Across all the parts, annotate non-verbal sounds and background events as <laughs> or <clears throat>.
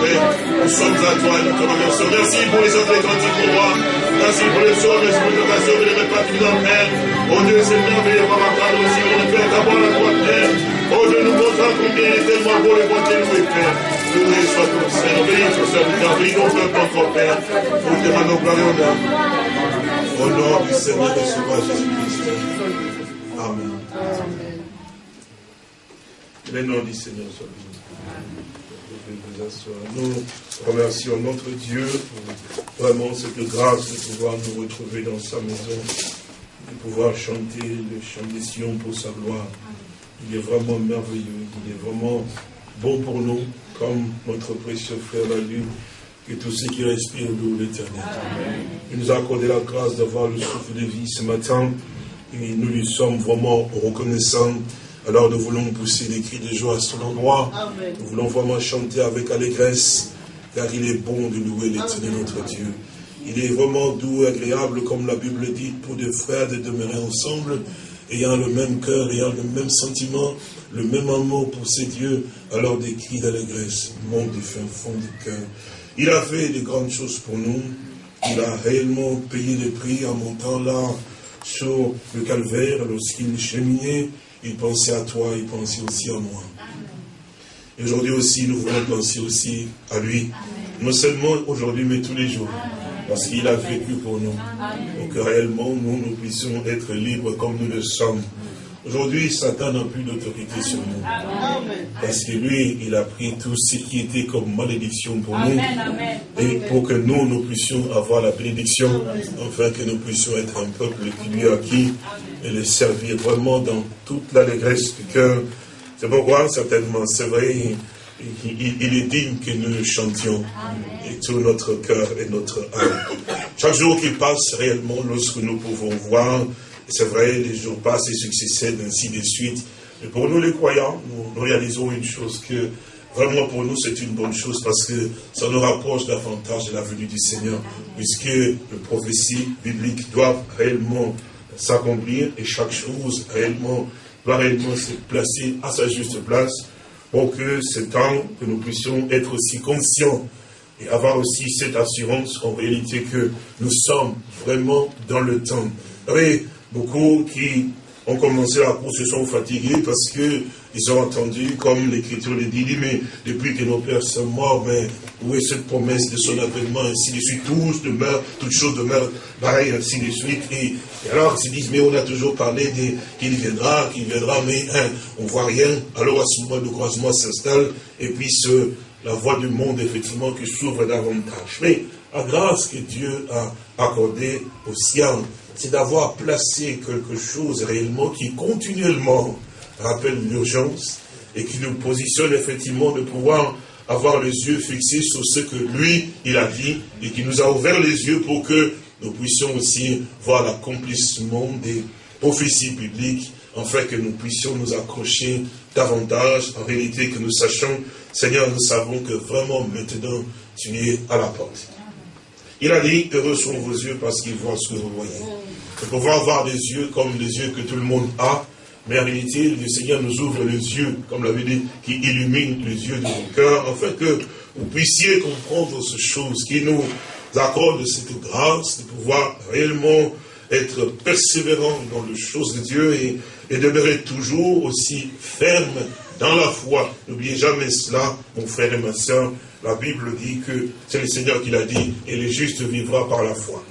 Père. Nous sommes à toi et nous te remercions. Merci pour les autres cantiques pour moi. Merci pour les choses, les occasions de mettre dans Père. Oh Dieu, c'est merveilleux par ma part aussi, de faire d'avoir la droite, Père. Oh Dieu, nous montrons combien il est tellement beau les boîtiers loués, Père. Loué soit ton Seigneur, bénis ton serviteur, nos peuples encore, Père. Nous demandons gloire et honneur. Au nom du Seigneur et Sauveur Jésus-Christ. Amen. Le nom du Seigneur soit béni. Nous remercions notre Dieu pour vraiment cette grâce de pouvoir nous retrouver dans sa maison, de pouvoir chanter le chant des Sion pour sa gloire. Il est vraiment merveilleux, il est vraiment bon pour nous, comme notre précieux frère l'a dit, que tous ceux qui respirent de l'éternel. Il nous a accordé la grâce d'avoir le souffle de vie ce matin, et nous lui sommes vraiment reconnaissants alors nous voulons pousser des cris de joie à son endroit. Nous voulons vraiment chanter avec allégresse, car il est bon de louer l'éternel notre Dieu. Il est vraiment doux et agréable, comme la Bible dit, pour des frères de demeurer ensemble, ayant le même cœur, ayant le même sentiment, le même amour pour ces dieux, alors des cris d'allégresse montent du fin fond du cœur. Il a fait de grandes choses pour nous. Il a réellement payé le prix en montant là sur le calvaire lorsqu'il cheminait il pensait à toi, il pensait aussi à moi. Et aujourd'hui aussi, nous voulons penser aussi à lui. Non seulement aujourd'hui, mais tous les jours. Parce qu'il a vécu pour nous. Pour que réellement, nous, nous puissions être libres comme nous le sommes. Aujourd'hui, Satan n'a plus d'autorité sur nous. Parce que lui, il a pris tout ce qui était comme malédiction pour nous. Et pour que nous, nous puissions avoir la bénédiction, afin que nous puissions être un peuple qui lui a acquis et le servir vraiment dans toute l'allégresse du cœur. C'est pourquoi, certainement, c'est vrai, il, est digne que nous le chantions et tout notre cœur et notre âme. Chaque jour qui passe réellement, lorsque nous pouvons voir, c'est vrai, les jours passent et succèdent ainsi de suite. Mais pour nous les croyants, nous, réalisons une chose que vraiment pour nous c'est une bonne chose parce que ça nous rapproche davantage de la venue du Seigneur, puisque les prophéties bibliques doivent réellement s'accomplir et chaque chose réellement doit réellement se placer à sa juste place pour que ce temps, que nous puissions être aussi conscients et avoir aussi cette assurance en réalité que nous sommes vraiment dans le temps. Beaucoup qui ont commencé la course se sont fatigués parce que ils ont entendu, comme l'Écriture le dit, mais depuis que nos pères sont morts, mais où est cette promesse de son avènement, ainsi de suite, tous demeurent, toutes choses demeurent pareil, ainsi de suite. Et, alors, ils se disent, mais on a toujours parlé qu'il viendra, qu'il viendra, mais hein, on ne voit rien. Alors, à ce moment, le croisement s'installe, et puis ce, la voie du monde, effectivement, qui s'ouvre davantage. Mais, la grâce que Dieu a accordée aux siens, c'est d'avoir placé quelque chose réellement qui continuellement rappelle l'urgence et qui nous positionne effectivement de pouvoir avoir les yeux fixés sur ce que lui, il a dit et qui nous a ouvert les yeux pour que nous puissions aussi voir l'accomplissement des prophéties bibliques afin que nous puissions nous accrocher davantage, en réalité que nous sachions, Seigneur, nous savons que vraiment maintenant, tu es à la porte. Il a dit, heureux sont vos yeux parce qu'ils voient ce que vous voyez. De pouvoir avoir des yeux comme les yeux que tout le monde a, mais en réalité, le Seigneur nous ouvre les yeux, comme l'avait dit, qui illumine les yeux de vos cœurs, afin que vous puissiez comprendre ces choses, qui nous accorde cette grâce de pouvoir réellement être persévérant dans les choses de Dieu et, et demeurer toujours aussi ferme dans la foi. N'oubliez jamais cela, mon frère et ma soeur. La Bible dit que c'est le Seigneur qui l'a dit, et le juste vivra par la foi.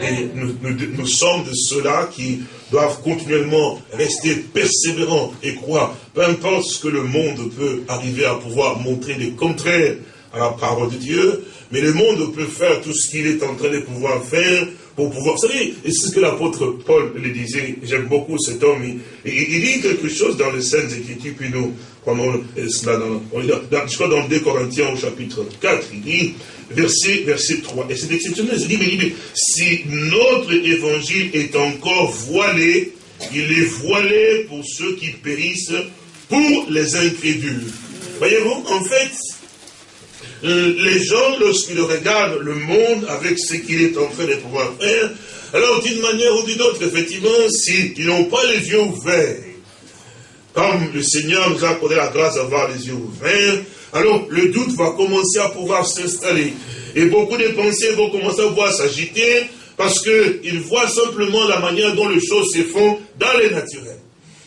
Et nous, sommes de ceux-là qui doivent continuellement rester persévérants et croire, peu importe ce que le monde peut arriver à pouvoir montrer des contraires à la parole de Dieu, mais le monde peut faire tout ce qu'il est en train de pouvoir faire pour pouvoir... Vous savez, et c'est ce que l'apôtre Paul le disait, j'aime beaucoup cet homme, il, il, dit quelque chose dans les scènes Écritures, puis nous prenons cela dans, je crois dans 2 Corinthiens au chapitre 4, il dit, verset, verset 3. Et c'est exceptionnel. Il dit, mais, si notre évangile est encore voilé, il est voilé pour ceux qui périssent, pour les incrédules. Voyez-vous, en fait, euh, les gens, lorsqu'ils regardent le monde avec ce qu'il est en train de pouvoir faire, alors d'une manière ou d'une autre, effectivement, s'ils n'ont pas les yeux ouverts, comme le Seigneur nous a accordé la grâce d'avoir les yeux ouverts, alors le doute va commencer à pouvoir s'installer. Et beaucoup de pensées vont commencer à pouvoir s'agiter parce qu'ils voient simplement la manière dont les choses se font dans les naturels.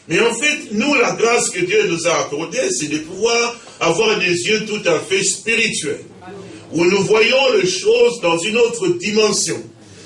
Mais en fait, nous, la grâce que Dieu nous a accordée, c'est de pouvoir avoir des yeux tout à fait spirituels, où nous voyons les choses dans une autre dimension.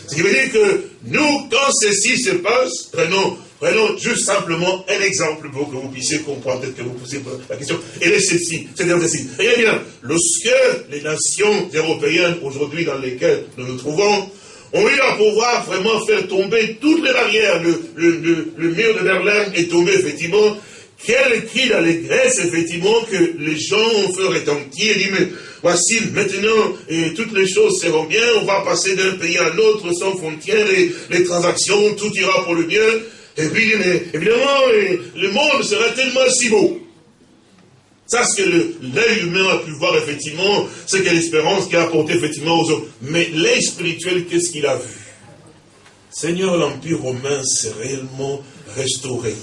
Ce qui veut dire que nous, quand ceci se passe, prenons, prenons juste simplement un exemple pour que vous puissiez comprendre, peut-être que vous posez la question. Et est ceci, c'est ceci. Regardez lorsque les nations européennes aujourd'hui dans lesquelles nous nous trouvons, ont eu à pouvoir vraiment faire tomber toutes les barrières, le, le, mur de Berlin est tombé effectivement, quel cri d'allégresse, effectivement, que les gens ont fait retentir, dit, mais voici, maintenant, et toutes les choses seront bien, on va passer d'un pays à l'autre sans frontières, les transactions, tout ira pour le bien. Et puis, évidemment, le monde sera tellement si beau. Ça, ce que l'œil humain a pu voir, effectivement, c'est que l'espérance qu'il a apporté, effectivement, aux hommes. Mais l'œil spirituel, qu'est-ce qu'il a vu? Seigneur, l'Empire romain s'est réellement restauré.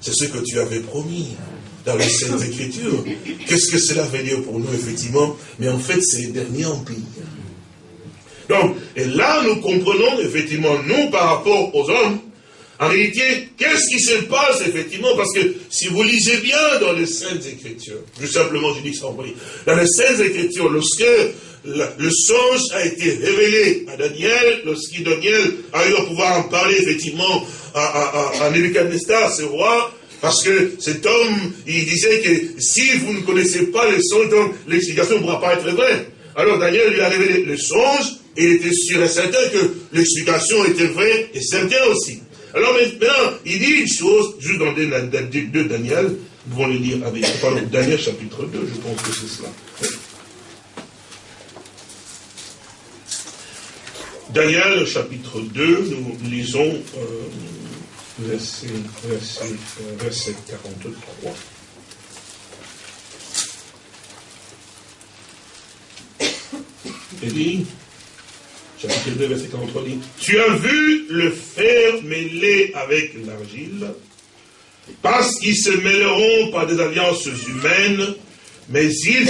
C'est ce que tu avais promis dans les Saintes Écritures. Qu'est-ce que cela veut dire pour nous, effectivement? Mais en fait, c'est le dernier empire. Donc, et là, nous comprenons, effectivement, nous, par rapport aux hommes, en réalité, qu'est-ce qui se passe, effectivement Parce que si vous lisez bien dans les Saintes Écritures, tout simplement, je dis ça en dans les Saintes Écritures, lorsque le songe a été révélé à Daniel, lorsque Daniel a eu à pouvoir en parler, effectivement, à, à, Nebuchadnezzar, ce roi, parce que cet homme, il disait que si vous ne connaissez pas le songe, l'explication ne pourra pas être vraie. Alors Daniel lui a révélé le songe, et il était sûr et certain que l'explication était vraie et certaine aussi. Alors maintenant, il dit une chose, juste dans 2 Daniel, nous allons le lire avec, Daniel chapitre 2, je pense que c'est cela. Daniel chapitre 2, nous lisons euh, verset, verset, euh, verset 43. Il dit, chapitre 2, verset 43 dit, Tu as vu le fer mêlé avec l'argile, parce qu'ils se mêleront par des alliances humaines, mais ils,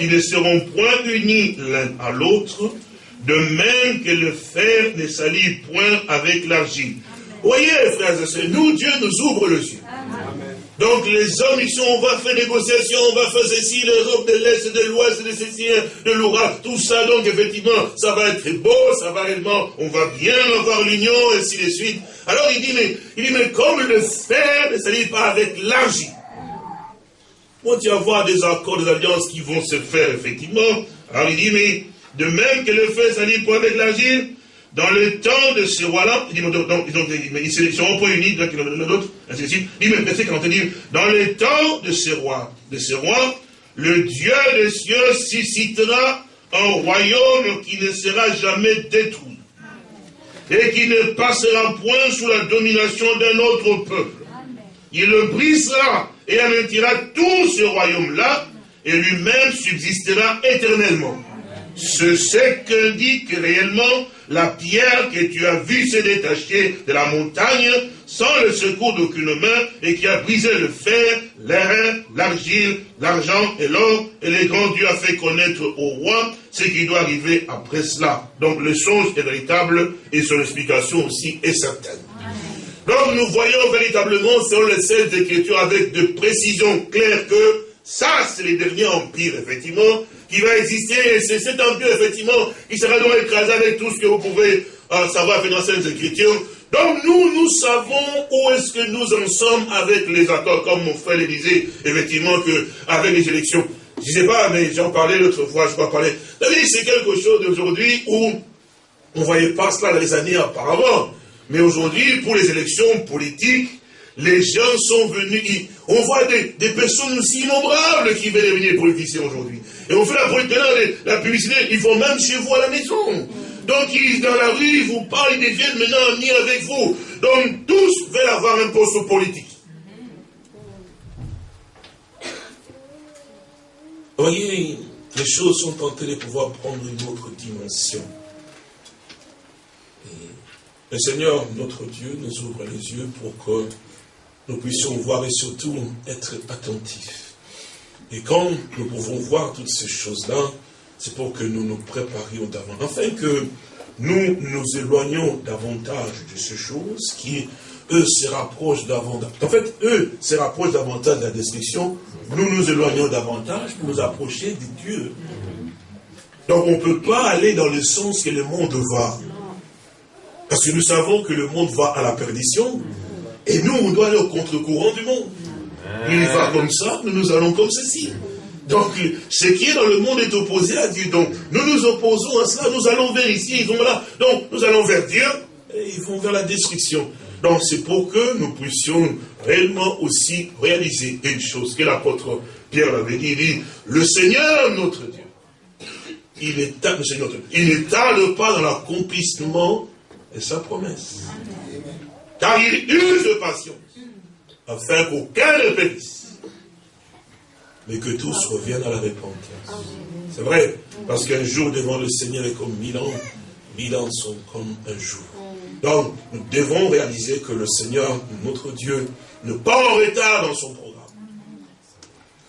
ils ne seront point unis l'un à l'autre, de même que le fer ne s'allie point avec l'argile. Voyez, frères et sœurs, nous, Dieu nous ouvre le yeux. Donc les hommes, ils sont, on va faire négociation, on va faire ceci, l'Europe de l'Est, de l'Ouest, de ceci, de l'Oural, tout ça, donc effectivement, ça va être beau, ça va réellement, on va bien avoir l'union, et ainsi de suite. Alors il dit, mais, il dit, mais comme le fer ne s'allie pas avec l'argile, on y avoir des accords, des alliances qui vont se faire, effectivement. Alors il dit, mais de même que le fer s'allie pas avec l'argile, dans le temps de ce roi-là, ils, ils, seront pas unis l'un l'autre, dans le temps de ce roi, de le Dieu des cieux suscitera un royaume qui ne sera jamais détruit et qui ne passera point sous la domination d'un autre peuple. Il le brisera et anéantira tout ce royaume-là et lui-même subsistera éternellement. C'est ce qu'indique réellement la pierre que tu as vue se détacher de la montagne sans le secours d'aucune main et qui a brisé le fer, l'airain, l'argile, l'argent et l'or et les grands dieux a fait connaître au roi ce qui doit arriver après cela. Donc le songe est véritable et son explication aussi est certaine. Donc nous voyons véritablement sur les scènes d'écriture avec de précision claire que ça c'est les derniers empires effectivement qui va exister, c'est cet empire, effectivement, qui sera donc écrasé avec tout ce que vous pouvez euh, savoir dans les Écritures. Donc nous, nous savons où est-ce que nous en sommes avec les accords, comme mon frère le disait, effectivement, que avec les élections. Je ne sais pas, mais j'en parlais l'autre fois, je ne pas parler. C'est quelque chose d'aujourd'hui où on ne voyait pas cela dans les années auparavant. Mais aujourd'hui, pour les élections politiques, les gens sont venus, on voit des, personnes aussi innombrables qui veulent devenir politiciens aujourd'hui. Et on fait la, publicité, ils vont même chez vous à la maison. Donc, ils, dans la rue, ils vous parlent, ils deviennent maintenant amis avec vous. Donc, tous veulent avoir un poste politique. Voyez, les choses sont en train de pouvoir prendre une autre dimension. le Seigneur, notre Dieu, nous ouvre les yeux pour que nous puissions voir et surtout être attentifs Et quand nous pouvons voir toutes ces choses-là, c'est pour que nous nous préparions davantage, afin que nous nous éloignions davantage de ces choses qui, eux, se rapprochent davantage. En fait, eux se rapprochent davantage de la destruction. Nous nous éloignons davantage pour nous approcher de Dieu. Donc on ne peut pas aller dans le sens que le monde va. Parce que nous savons que le monde va à la perdition. Et nous, on doit aller au contre-courant du monde. Il va comme ça, nous nous allons comme ceci. Donc, ce qui est dans le monde est opposé à Dieu. Donc, nous nous opposons à cela. Nous allons vers ici, ils vont là. Donc, nous allons vers Dieu et ils vont vers la destruction. Donc, c'est pour que nous puissions réellement aussi réaliser une chose que l'apôtre Pierre avait dit. Il dit, le Seigneur, notre Dieu, il ne tarde pas dans l'accomplissement de sa promesse. Car il use de patience, afin qu'aucun ne périsse, mais que tous reviennent à la repentance. C'est vrai, parce qu'un jour devant le Seigneur est comme mille ans, mille ans sont comme un jour. Donc, nous devons réaliser que le Seigneur, notre Dieu, ne pas en retard dans son programme.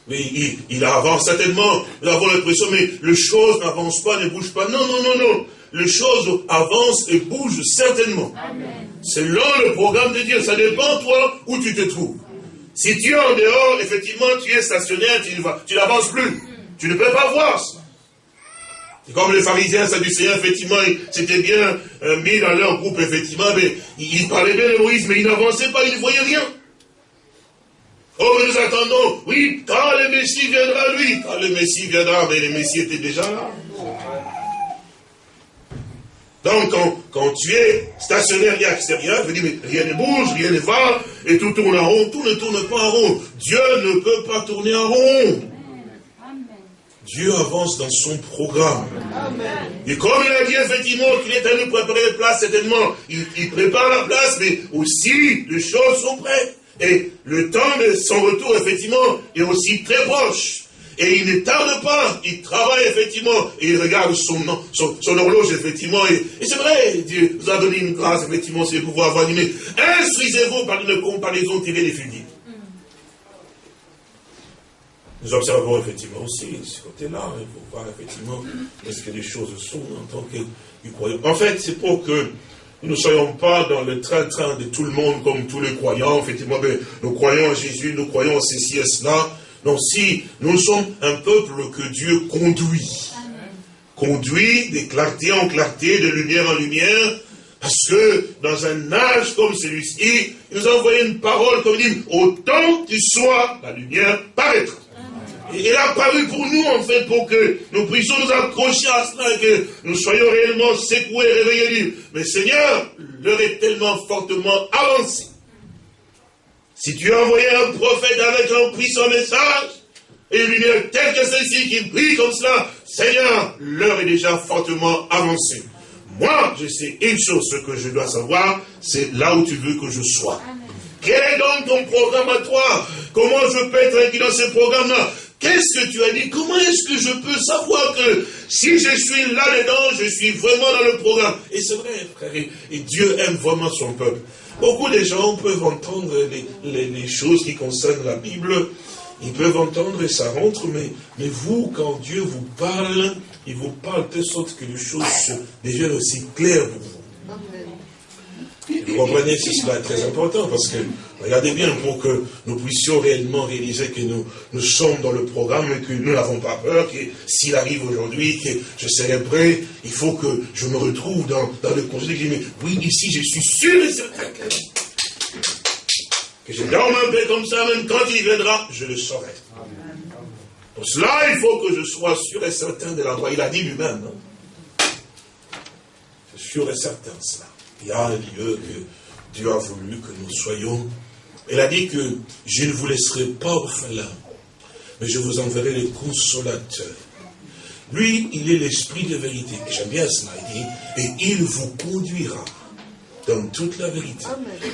Mais il, il avance certainement, nous avons l'impression, mais les choses n'avancent pas, ne bougent pas. Non, non, non, non. Les choses avancent et bougent certainement. Selon le programme de Dieu, ça dépend toi où tu te trouves. Si tu es en dehors, effectivement, tu es stationnaire, tu n'avances plus. Tu ne peux pas voir ça. Comme les pharisiens, sadducéens, effectivement, c'était bien euh, mis dans leur groupe, effectivement, mais ils, parlaient bien de Moïse, mais ils n'avançaient pas, ils ne voyaient rien. Oh, mais nous attendons, oui, quand le Messie viendra, lui, quand le Messie viendra, mais le Messie était déjà là. Donc, quand, tu es stationnaire et extérieur, tu dis, mais rien ne bouge, rien ne va, et tout tourne en rond, tout ne tourne pas en rond. Dieu ne peut pas tourner en rond. Dieu avance dans son programme. Et comme il a dit effectivement qu'il est à nous préparer la place, certainement, il, il, prépare la place, mais aussi les choses sont prêtes. Et le temps de son retour, effectivement, est aussi très proche. Et il ne tarde pas, il travaille effectivement, et il regarde son, son, horloge effectivement, et, c'est vrai, Dieu nous a donné une grâce effectivement, c'est pouvoir avoir animé. Instruisez-vous par une comparaison tirée des fusils. Nous observons effectivement aussi ce côté-là, il faut voir effectivement est-ce que les choses sont en tant que croyants. En fait, c'est pour que nous ne soyons pas dans le train-train de tout le monde comme tous les croyants. Effectivement, ben, nous croyons en Jésus, nous croyons en ceci et cela. Donc si nous sommes un peuple que Dieu conduit, conduit de clarté en clarté, de lumière en lumière, parce que dans un âge comme celui-ci, il nous a envoyé une parole comme dit, autant tu sois, la lumière paraîtra. Il a paru pour nous, en fait, pour que nous puissions nous accrocher à cela et que nous soyons réellement secoués, réveillés. Mais Seigneur, l'heure est tellement fortement avancée si tu as envoyé un prophète avec un puissant message, et une lumière telle que celle-ci qui brille comme cela, Seigneur, l'heure est déjà fortement avancée. Moi, je sais une chose, ce que je dois savoir, c'est là où tu veux que je sois. Quel est donc ton programme à toi? Comment je peux être inclus dans ce programme-là? Qu'est-ce que tu as dit? Comment est-ce que je peux savoir que si je suis là-dedans, je suis vraiment dans le programme? Et c'est vrai, frère, et Dieu aime vraiment son peuple. Beaucoup de gens peuvent entendre les, choses qui concernent la Bible, ils peuvent entendre et ça rentre, mais, mais vous, quand Dieu vous parle, il vous parle de sorte que les choses deviennent aussi claires pour vous. Vous comprenez, c'est cela très important, parce que, regardez bien, pour que nous puissions réellement réaliser que nous, nous sommes dans le programme et que nous n'avons pas peur, que s'il arrive aujourd'hui, que je serai prêt, il faut que je me retrouve dans, le conseil, mais oui, ici, je suis sûr et certain que, que je dorme un peu comme ça, même quand il viendra, je le saurai. Pour cela, il faut que je sois sûr et certain de l'endroit. Il a dit lui-même, non Je suis sûr et certain de cela. Il y a un lieu que Dieu a voulu que nous soyons. Il a dit que je ne vous laisserai pas orphelin, mais je vous enverrai les consolateurs. Lui, il est l'esprit de vérité. J'aime bien cela. Il dit, et il vous conduira dans toute la vérité.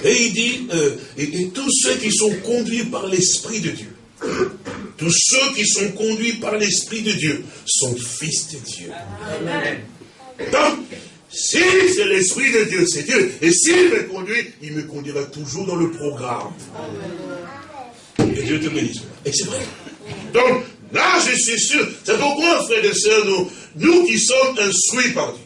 Et il dit, euh, et, tous ceux qui sont conduits par l'esprit de Dieu, tous ceux qui sont conduits par l'esprit de Dieu sont fils de Dieu. Amen. Donc, si c'est l'Esprit de Dieu, c'est Dieu. Et s'il me conduit, il me conduira toujours dans le programme. Et Dieu te bénisse. Et c'est vrai. Donc, Là, je suis sûr. C'est pourquoi, frères et sœurs, nous, nous qui sommes instruits par Dieu,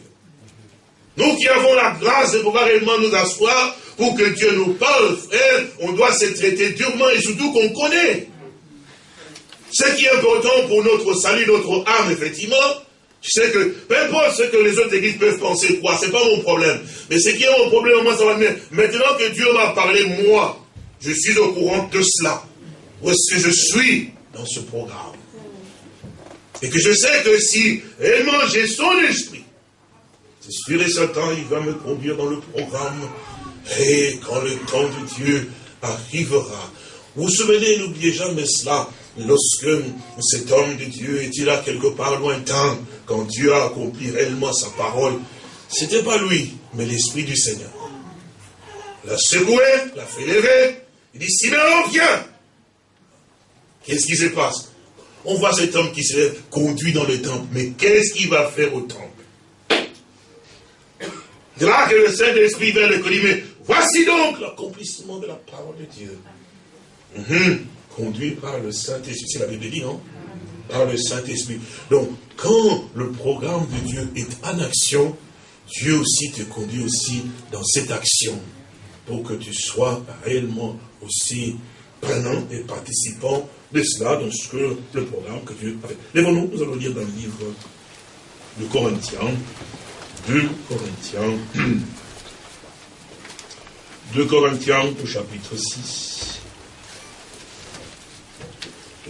nous qui avons la grâce de pouvoir réellement nous asseoir pour que Dieu nous parle, frère, on doit se traiter durement et surtout qu'on connaît. Ce qui est important pour notre salut, notre âme, effectivement, je sais que, peu importe ce que les autres églises peuvent penser, quoi, c'est pas mon problème. Mais ce qui est mon problème, moi, ça va venir. Maintenant que Dieu m'a parlé, moi, je suis au courant de cela. Où est-ce que je suis dans ce programme Et que je sais que si réellement j'ai son esprit, c'est sûr et certain, il va me conduire dans le programme. Et quand le temps de Dieu arrivera, vous vous souvenez, n'oubliez jamais cela, lorsque cet homme de Dieu était là quelque part lointain, quand Dieu a accompli réellement sa parole, c'était pas lui, mais l'Esprit du Seigneur. L'a secoué, l'a fait lever, il dit, Siméon, viens Qu'est-ce qui se passe? On voit cet homme qui se conduit dans le temple, mais qu'est-ce qu'il va faire au temple? De là que le Saint-Esprit vient le dit, mais voici donc l'accomplissement de la parole de Dieu. Mhm conduit par le Saint-Esprit. C'est la Bible dit, non? Par le Saint-Esprit. Donc, quand le programme de Dieu est en action, Dieu aussi te conduit aussi dans cette action pour que tu sois réellement aussi prenant et participant de cela, dans ce que le programme que Dieu a fait. Lèvons-nous, nous allons lire dans le livre de Corinthiens, 2 Corinthiens, <clears throat> 2 Corinthiens au chapitre 6.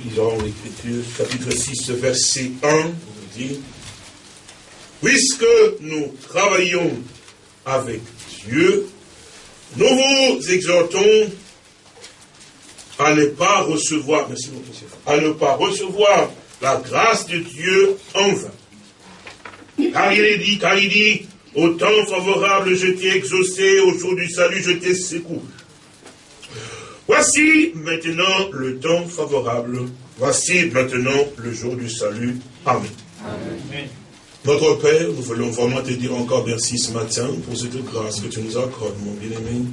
Lisons l'Écriture, chapitre 6, verset 1, vous dit, Puisque nous travaillons avec Dieu, nous vous exhortons à ne pas recevoir, merci beaucoup, à ne pas recevoir la grâce de Dieu en vain. Car il est dit, car il dit, au temps favorable, je t'ai exaucé, au jour du salut, je t'ai secouru. Voici maintenant le temps favorable. Voici maintenant le jour du salut. Amen. Notre Père, nous voulons vraiment te dire encore merci ce matin pour cette grâce que tu nous accordes, mon bien-aimé,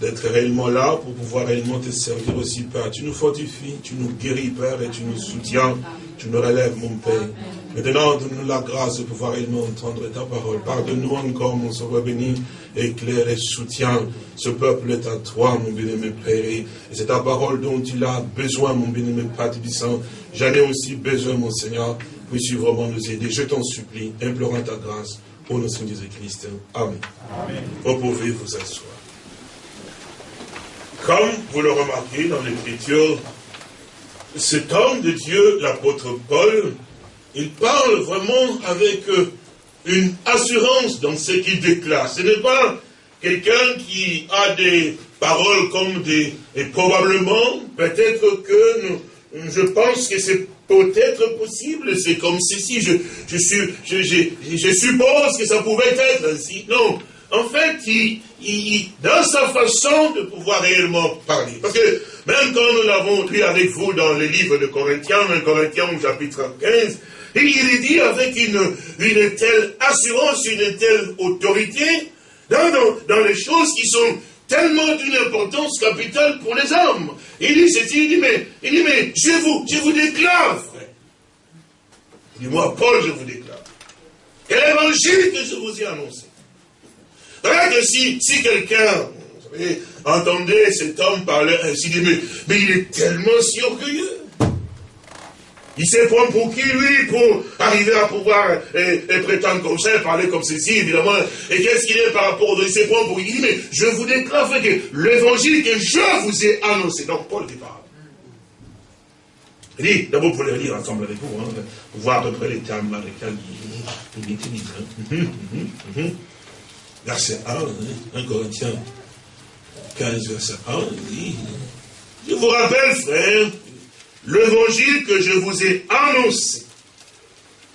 d'être réellement là pour pouvoir réellement te servir aussi, Père. Tu nous fortifies, tu nous guéris, Père, et tu nous soutiens, tu nous relèves, mon Père. Maintenant, donne-nous la grâce de pouvoir réellement entendre ta parole. Pardonne-nous encore, mon Sauveur béni, éclaire et soutiens. Ce peuple est à toi, mon bien-aimé Père. Et c'est ta parole dont il a besoin, mon bien-aimé Père Tibissant. J'en ai aussi besoin, mon Seigneur. Puisses-tu vraiment nous aider. Je t'en supplie, implorant ta grâce. Au nom de Jésus-Christ. Amen. Amen. Vous pouvez vous asseoir. Comme vous le remarquez dans l'Écriture, cet homme de Dieu, l'apôtre Paul, il parle vraiment avec euh, une assurance dans ce qu'il déclare. Ce n'est pas quelqu'un qui a des paroles comme des... Et probablement, peut-être que je pense que c'est peut-être possible, c'est comme ceci, je, je, je, je, suppose que ça pouvait être ainsi. Non, en fait, il, dans sa façon de pouvoir réellement parler, parce que même quand nous l'avons lu avec vous dans le livre de Corinthiens, 1 Corinthiens au chapitre 15, et il dit avec une, une telle assurance, une telle autorité, dans, dans, les choses qui sont tellement d'une importance capitale pour les hommes. Il dit, il dit, mais, il dit, mais je vous, je vous déclare, frère. Il dit, moi, Paul, je vous déclare. Quel évangile que je vous ai annoncé. Regarde si, si quelqu'un, entendait cet homme parler ainsi, dit, mais, mais il est tellement si orgueilleux. Il sait prendre pour qui, lui, pour arriver à pouvoir et, prétendre comme ça, parler comme ceci, évidemment. Et qu'est-ce qu'il est par rapport aux Il sait prendre pour qui mais je vous déclare que l'évangile que je vous ai annoncé. Donc, Paul qui parle. Il dit, d'abord, vous pouvez lire ensemble avec vous, hein, pour voir à peu près les termes dans lesquels il. Hein. Verset 1, 1 hein, Corinthiens 15, verset 1, il je vous rappelle, frère, l'évangile que je vous ai annoncé,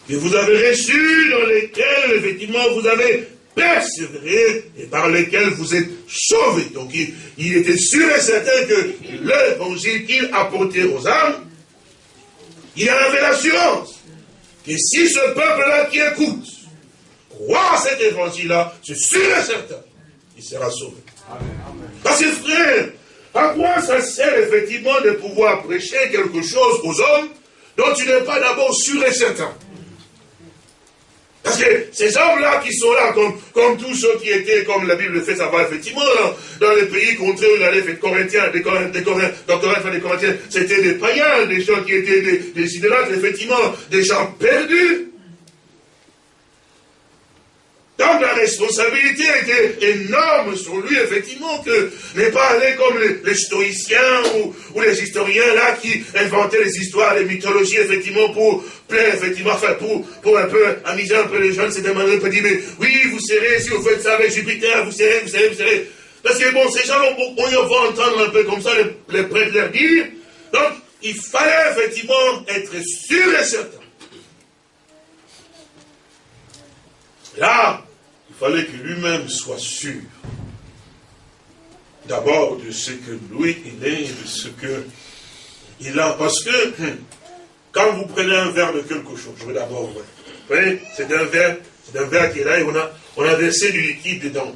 que vous avez reçu, dans lesquels, effectivement, vous avez persévéré et par lesquels vous êtes sauvés. Donc, il, était sûr et certain que l'évangile qu'il apportait aux âmes, il en avait l'assurance que si ce peuple-là qui écoute croit à cet évangile-là, c'est sûr et certain, il sera sauvé. Parce que frère, à quoi ça sert effectivement de pouvoir prêcher quelque chose aux hommes, dont tu n'es pas d'abord sûr et certain? Parce que ces hommes-là qui sont là, comme, comme tous ceux qui étaient, comme la Bible le fait savoir, effectivement, dans, les pays contre eux, il allait faire Corinthiens, des Corinthiens, des Corinthiens, c'était des païens, des gens qui étaient des, des idolâtres, effectivement, des gens perdus. Donc la responsabilité était énorme sur lui, effectivement, que n'est pas aller comme les, stoïciens ou, les historiens là qui inventaient les histoires, les mythologies, effectivement, pour plaire, effectivement, enfin, pour, pour un peu amuser un peu les jeunes, manière, un peu dire, mais oui, vous serez, si vous faites ça avec Jupiter, vous serez, vous serez, vous serez. Parce que bon, ces gens, on, on, on va entendre un peu comme ça les, les prêtres leur dire. Donc, il fallait effectivement être sûr et certain. Là, fallait que lui-même soit sûr. D'abord de ce que lui, il est, de ce que il a. Parce que, hum, quand vous prenez un verre de quelque chose, je veux d'abord, vous voyez, c'est un verre, c'est un verre qui est là et on a, on a versé du liquide dedans.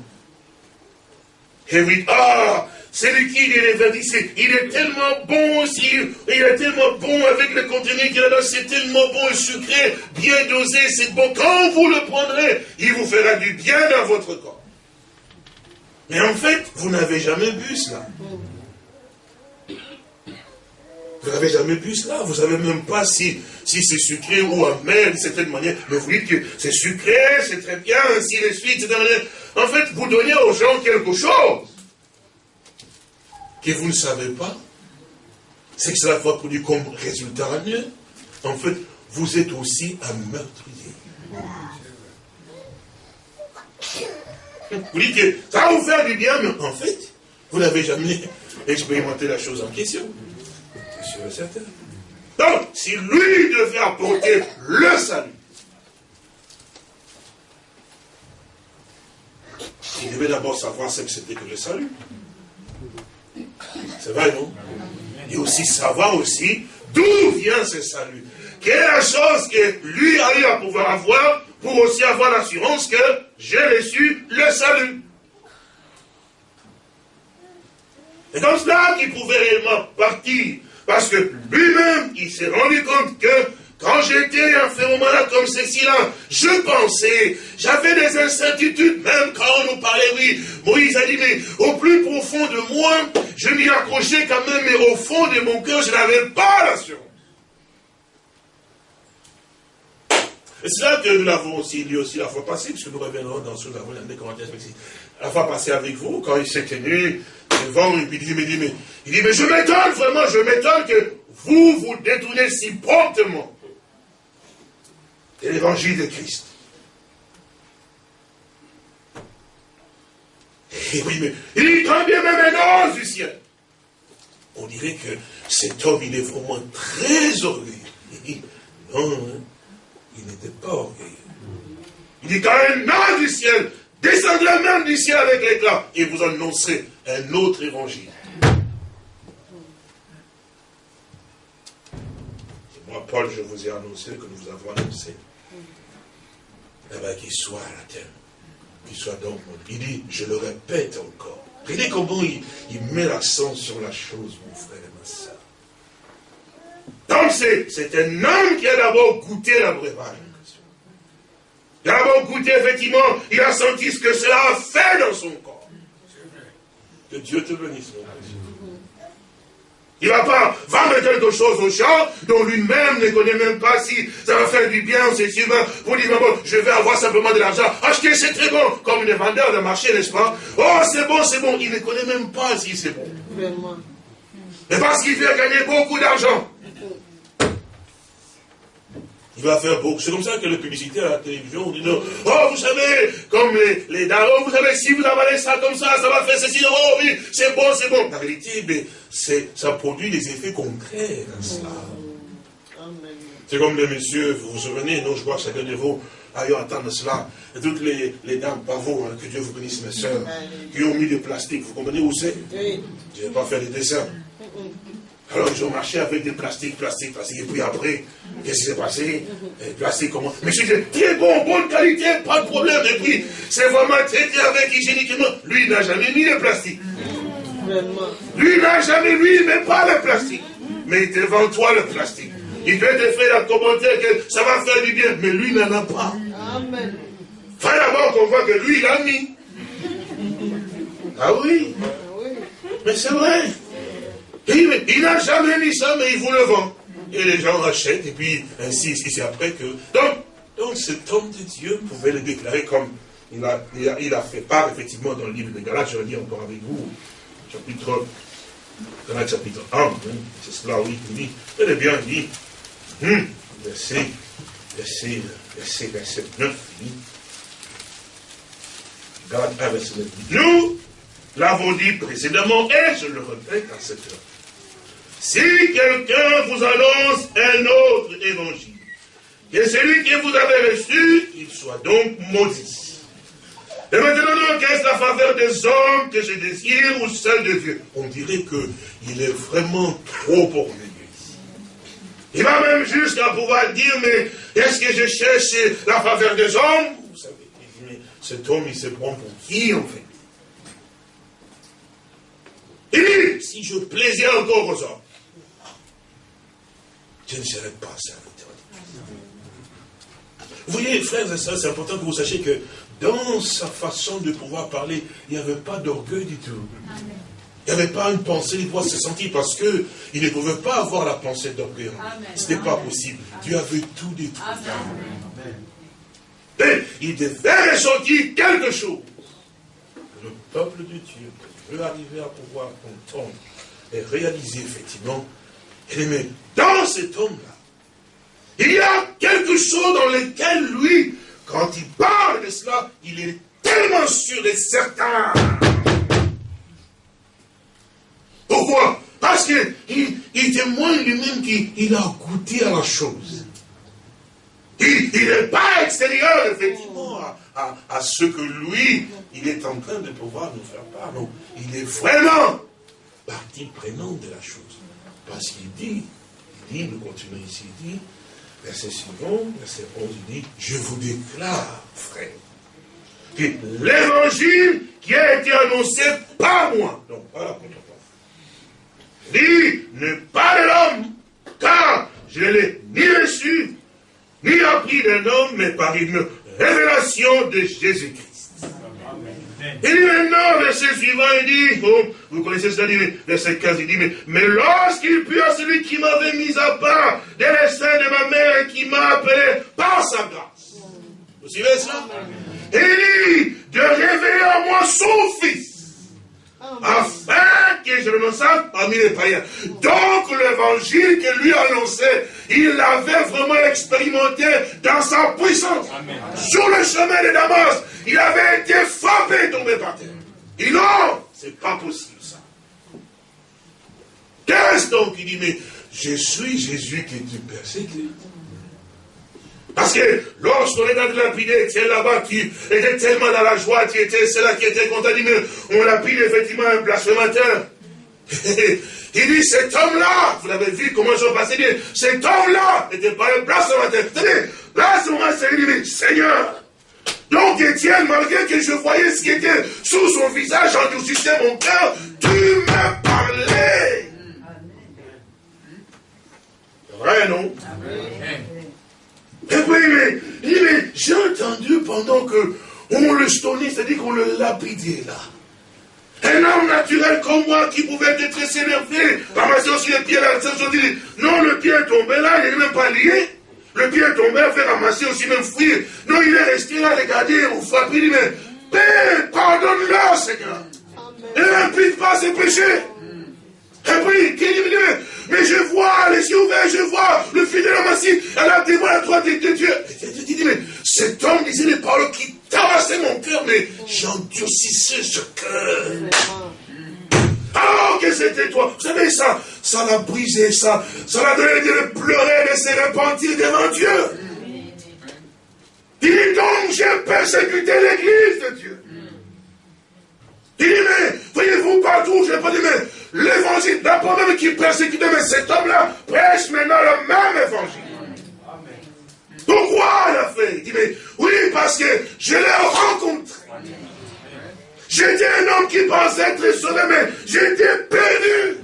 Et oui, ah, c'est liquide, il est verdissé. Il est tellement bon aussi. Il est tellement bon avec le contenu qu'il a là. C'est tellement bon et sucré, bien dosé. C'est bon. Quand vous le prendrez, il vous fera du bien dans votre corps. Mais en fait, vous n'avez jamais bu cela. Vous n'avez jamais bu cela. Vous ne savez même pas si, si c'est sucré ou amer d'une certaine manière. Mais vous dites que c'est sucré, c'est très bien, ainsi de suite. En fait, vous donnez aux gens quelque chose que vous ne savez pas, c'est que cela va produire comme résultat mieux. En fait, vous êtes aussi un meurtrier. Vous dites que ça va vous faire du bien, mais en fait, vous n'avez jamais expérimenté la chose en question. C'est sûr et certain. Donc, si lui devait apporter le salut, il devait d'abord savoir ce que c'était que le salut. C'est vrai, non Et aussi savoir aussi d'où vient ce salut. Quelle est la chose que lui a eu à pouvoir avoir pour aussi avoir l'assurance que j'ai reçu le salut. C'est comme cela qu'il pouvait réellement partir. Parce que lui-même, il s'est rendu compte que quand j'étais un phénomène comme ceci-là, je pensais, j'avais des incertitudes, même quand on nous parlait, oui, Moïse a dit, mais au plus profond de moi, je m'y accrochais quand même, mais au fond de mon cœur, je n'avais pas l'assurance. Et c'est là que nous l'avons aussi dit aussi la fois passée, puisque nous reviendrons dans ce que nous avons des commentaires La fois passée avec vous, quand il s'est tenu devant, il dit, mais, il dit, mais je m'étonne vraiment, je m'étonne que vous vous détournez si promptement et l'évangile de Christ. Et oui, mais il dit très bien même un ange du ciel. On dirait que cet homme, il est vraiment très orgueilleux. <laughs> Non, hein, il n'était pas orgueilleux. Il dit quand un ange du ciel descendrait même du ciel avec l'éclat et vous annoncerait un autre évangile. moi, Paul, je vous ai annoncé que nous vous avons annoncé eh ben, qu'il soit à la terre. Qu'il soit donc. Il dit, je le répète encore. Regardez comment il, il met l'accent sur la chose, mon frère et ma soeur. Donc c'est un homme qui a d'abord goûté la breuvage. Il a d'abord goûté, effectivement, il a senti ce que cela a fait dans son corps. Que Dieu te bénisse, mon frère. Il ne va pas vendre quelque chose aux gens dont lui-même ne connaît même pas si ça va faire du bien, c'est sûr, pour dire, bon, je vais avoir simplement de l'argent. Acheter, c'est très bon, comme les vendeurs de marché, n'est-ce pas? Oh, c'est bon, c'est bon. Il ne connaît même pas si c'est bon. Mais parce qu'il veut gagner beaucoup d'argent. Il va faire beaucoup. C'est comme ça que le publicité à la télévision, on dit non. Oh, vous savez, comme les, les darons, vous savez, si vous avalez ça comme ça, ça va faire ceci. Oh oui, c'est bon, c'est bon. La réalité, mais ça produit des effets concrets à cela. C'est comme les messieurs, vous vous souvenez, non, je crois que chacun de vous a eu entendre cela. Et toutes les, les dames vous, hein, que Dieu vous bénisse, mes soeurs, qui ont mis du plastique. Vous comprenez où c'est? Je ne vais pas faire des dessins. Alors ils ont marché avec des plastiques, plastiques, plastiques. Et puis après, qu'est-ce qui s'est passé? Plastique comment Mais c'est très bon, bonne qualité, pas de problème. Et puis, c'est vraiment traité avec hygiéniquement. Lui, il n'a jamais mis de plastique. Lui, il n'a jamais mis, mais pas le plastique. Mais devant toi le plastique. Il peut te faire un commentaire que ça va faire du bien, mais lui n'en a pas. Amen. Faut d'abord qu'on voit que lui, il a mis. Ah oui. Mais c'est vrai. Il, n'a jamais mis ça, mais il vous le vend. Et les gens achètent, et puis ainsi, c'est après que... Donc, donc cet homme de Dieu pouvait le déclarer comme il a, il a, fait part, effectivement, dans le livre de Galates, je le dis encore avec vous, chapitre, Galates chapitre 1, hein, c'est cela, oui, il dit, est bien dit, hum, verset, verset, verset, verset 9, il dit, Galates 1, verset 9, nous l'avons dit précédemment, et je le répète à cette heure, si quelqu'un vous annonce un autre évangile, que celui que vous avez reçu, il soit donc maudit. Et maintenant, qu'est-ce la faveur des hommes que je désire ou celle de Dieu? On dirait qu'il est vraiment trop orgueilleux Il va même jusqu'à pouvoir dire, mais est-ce que je cherche la faveur des hommes? Vous savez, mais cet homme, il se prend pour qui, en fait? Il dit, si je plaisais encore aux hommes, je ne serais pas serviteur. Vous voyez, frères et sœurs, c'est important que vous sachiez que dans sa façon de pouvoir parler, il n'y avait pas d'orgueil du tout. Il n'y avait pas une pensée, il doit se sentir parce que il ne pouvait pas avoir la pensée d'orgueil. Ce n'était pas possible. Dieu avait tout détruit. Mais il devait ressentir quelque chose. Le peuple de Dieu veut arriver à pouvoir entendre et réaliser effectivement. Et mais dans cet homme-là, il y a quelque chose dans lequel lui, quand il parle de cela, il est tellement sûr et certain. Pourquoi? Parce qu'il il témoigne lui-même qu'il a goûté à la chose. Il n'est pas extérieur, effectivement, à, ce que lui, il est en train de pouvoir nous faire part. Il est vraiment partie prenante de la chose. Parce qu'il dit, il dit, nous continuons ici, il dit, verset suivant, verset 11, il dit, je vous déclare, frère, que l'évangile qui a été annoncé par moi, donc pas la contre dit, ne pas de l'homme, car je l'ai ni reçu, ni appris d'un homme, mais par une révélation de Jésus-Christ. Il dit maintenant, verset suivant, il dit, oh, vous connaissez cela, verset 15, il dit, mais, mais lorsqu'il put à celui qui m'avait mis à part des seins de ma mère et qui m'a appelé par sa grâce. Vous suivez ça? Il dit, de révéler à moi son fils afin que je le pas parmi les païens. Donc l'évangile que lui annonçait, il l'avait vraiment expérimenté dans sa puissance. Sur le chemin de Damas, il avait été frappé, tombé par terre. Il dit non, c'est pas possible ça. Qu'est-ce donc Il dit, mais je suis Jésus qui tu persécute. Parce que lorsqu'on est dans de lapider, tu es là-bas, tu étais tellement dans la joie, tu étais cela qui était content, mais on lapide effectivement un blasphémateur. <laughs> Il dit, cet homme-là, vous l'avez vu comment je passé bien, cet homme-là n'était pas un blasphémateur. Là, ce moment, c'est lui, dit, Seigneur, donc Étienne, malgré que je voyais ce qui était sous son visage, endurcissait mon cœur, tu m'as parlé. Vrai, non? Amen. Et puis, il dit, mais j'ai entendu pendant que on le stonnait, c'est-à-dire qu'on le lapidait là. Un homme naturel comme moi qui pouvait être très s'énerver, ramasser aussi les pieds là, dit, non, le pied est tombé là, il n'est même pas lié. Le pied est tombé, il fait ramasser aussi, même fuir. Non, il est resté là, regarder, ou frapper, il dit, mais Père, pardonne-le, Seigneur. Et n'implique pas ses péchés. Et puis, qui dit, mais je vois les yeux ouverts, je vois le fidèle massif, elle a témoin à la droite de Dieu. Dis, mais cet homme disait les paroles qui tabassaient mon cœur, mais j'endurcissais ce cœur. Alors que c'était toi. Vous savez, ça, ça l'a brisé, ça, ça l'a donné de pleurer, de se repentir devant Dieu. Dit donc, j'ai persécuté l'église de Dieu. Il dit, mais, voyez-vous, partout, je n'ai pas dit, mais l'évangile, d'abord même qui persécutait, mais cet homme-là prêche maintenant le même évangile. Pourquoi il a fait Il dit, mais oui, parce que je l'ai rencontré. J'étais un homme qui pensait être sauvé, mais j'étais perdu.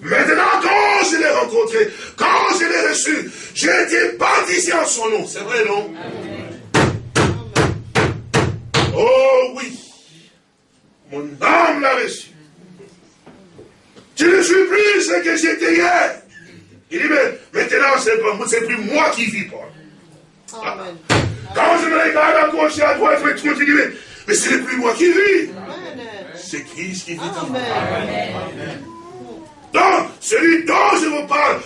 Maintenant, quand je l'ai rencontré, quand je l'ai reçu, j'ai été baptisé en son nom. C'est vrai, non? Oh oui, mon âme l'a reçu. Je ne suis plus ce que j'étais hier. Il dit, mais maintenant, c'est plus moi qui vis, Paul. Amen. Quand je me regarde à gauche et à droite, je me dis, mais, mais ce n'est plus moi qui vis. C'est Christ qui vit en moi. Donc, celui dont je vous parle,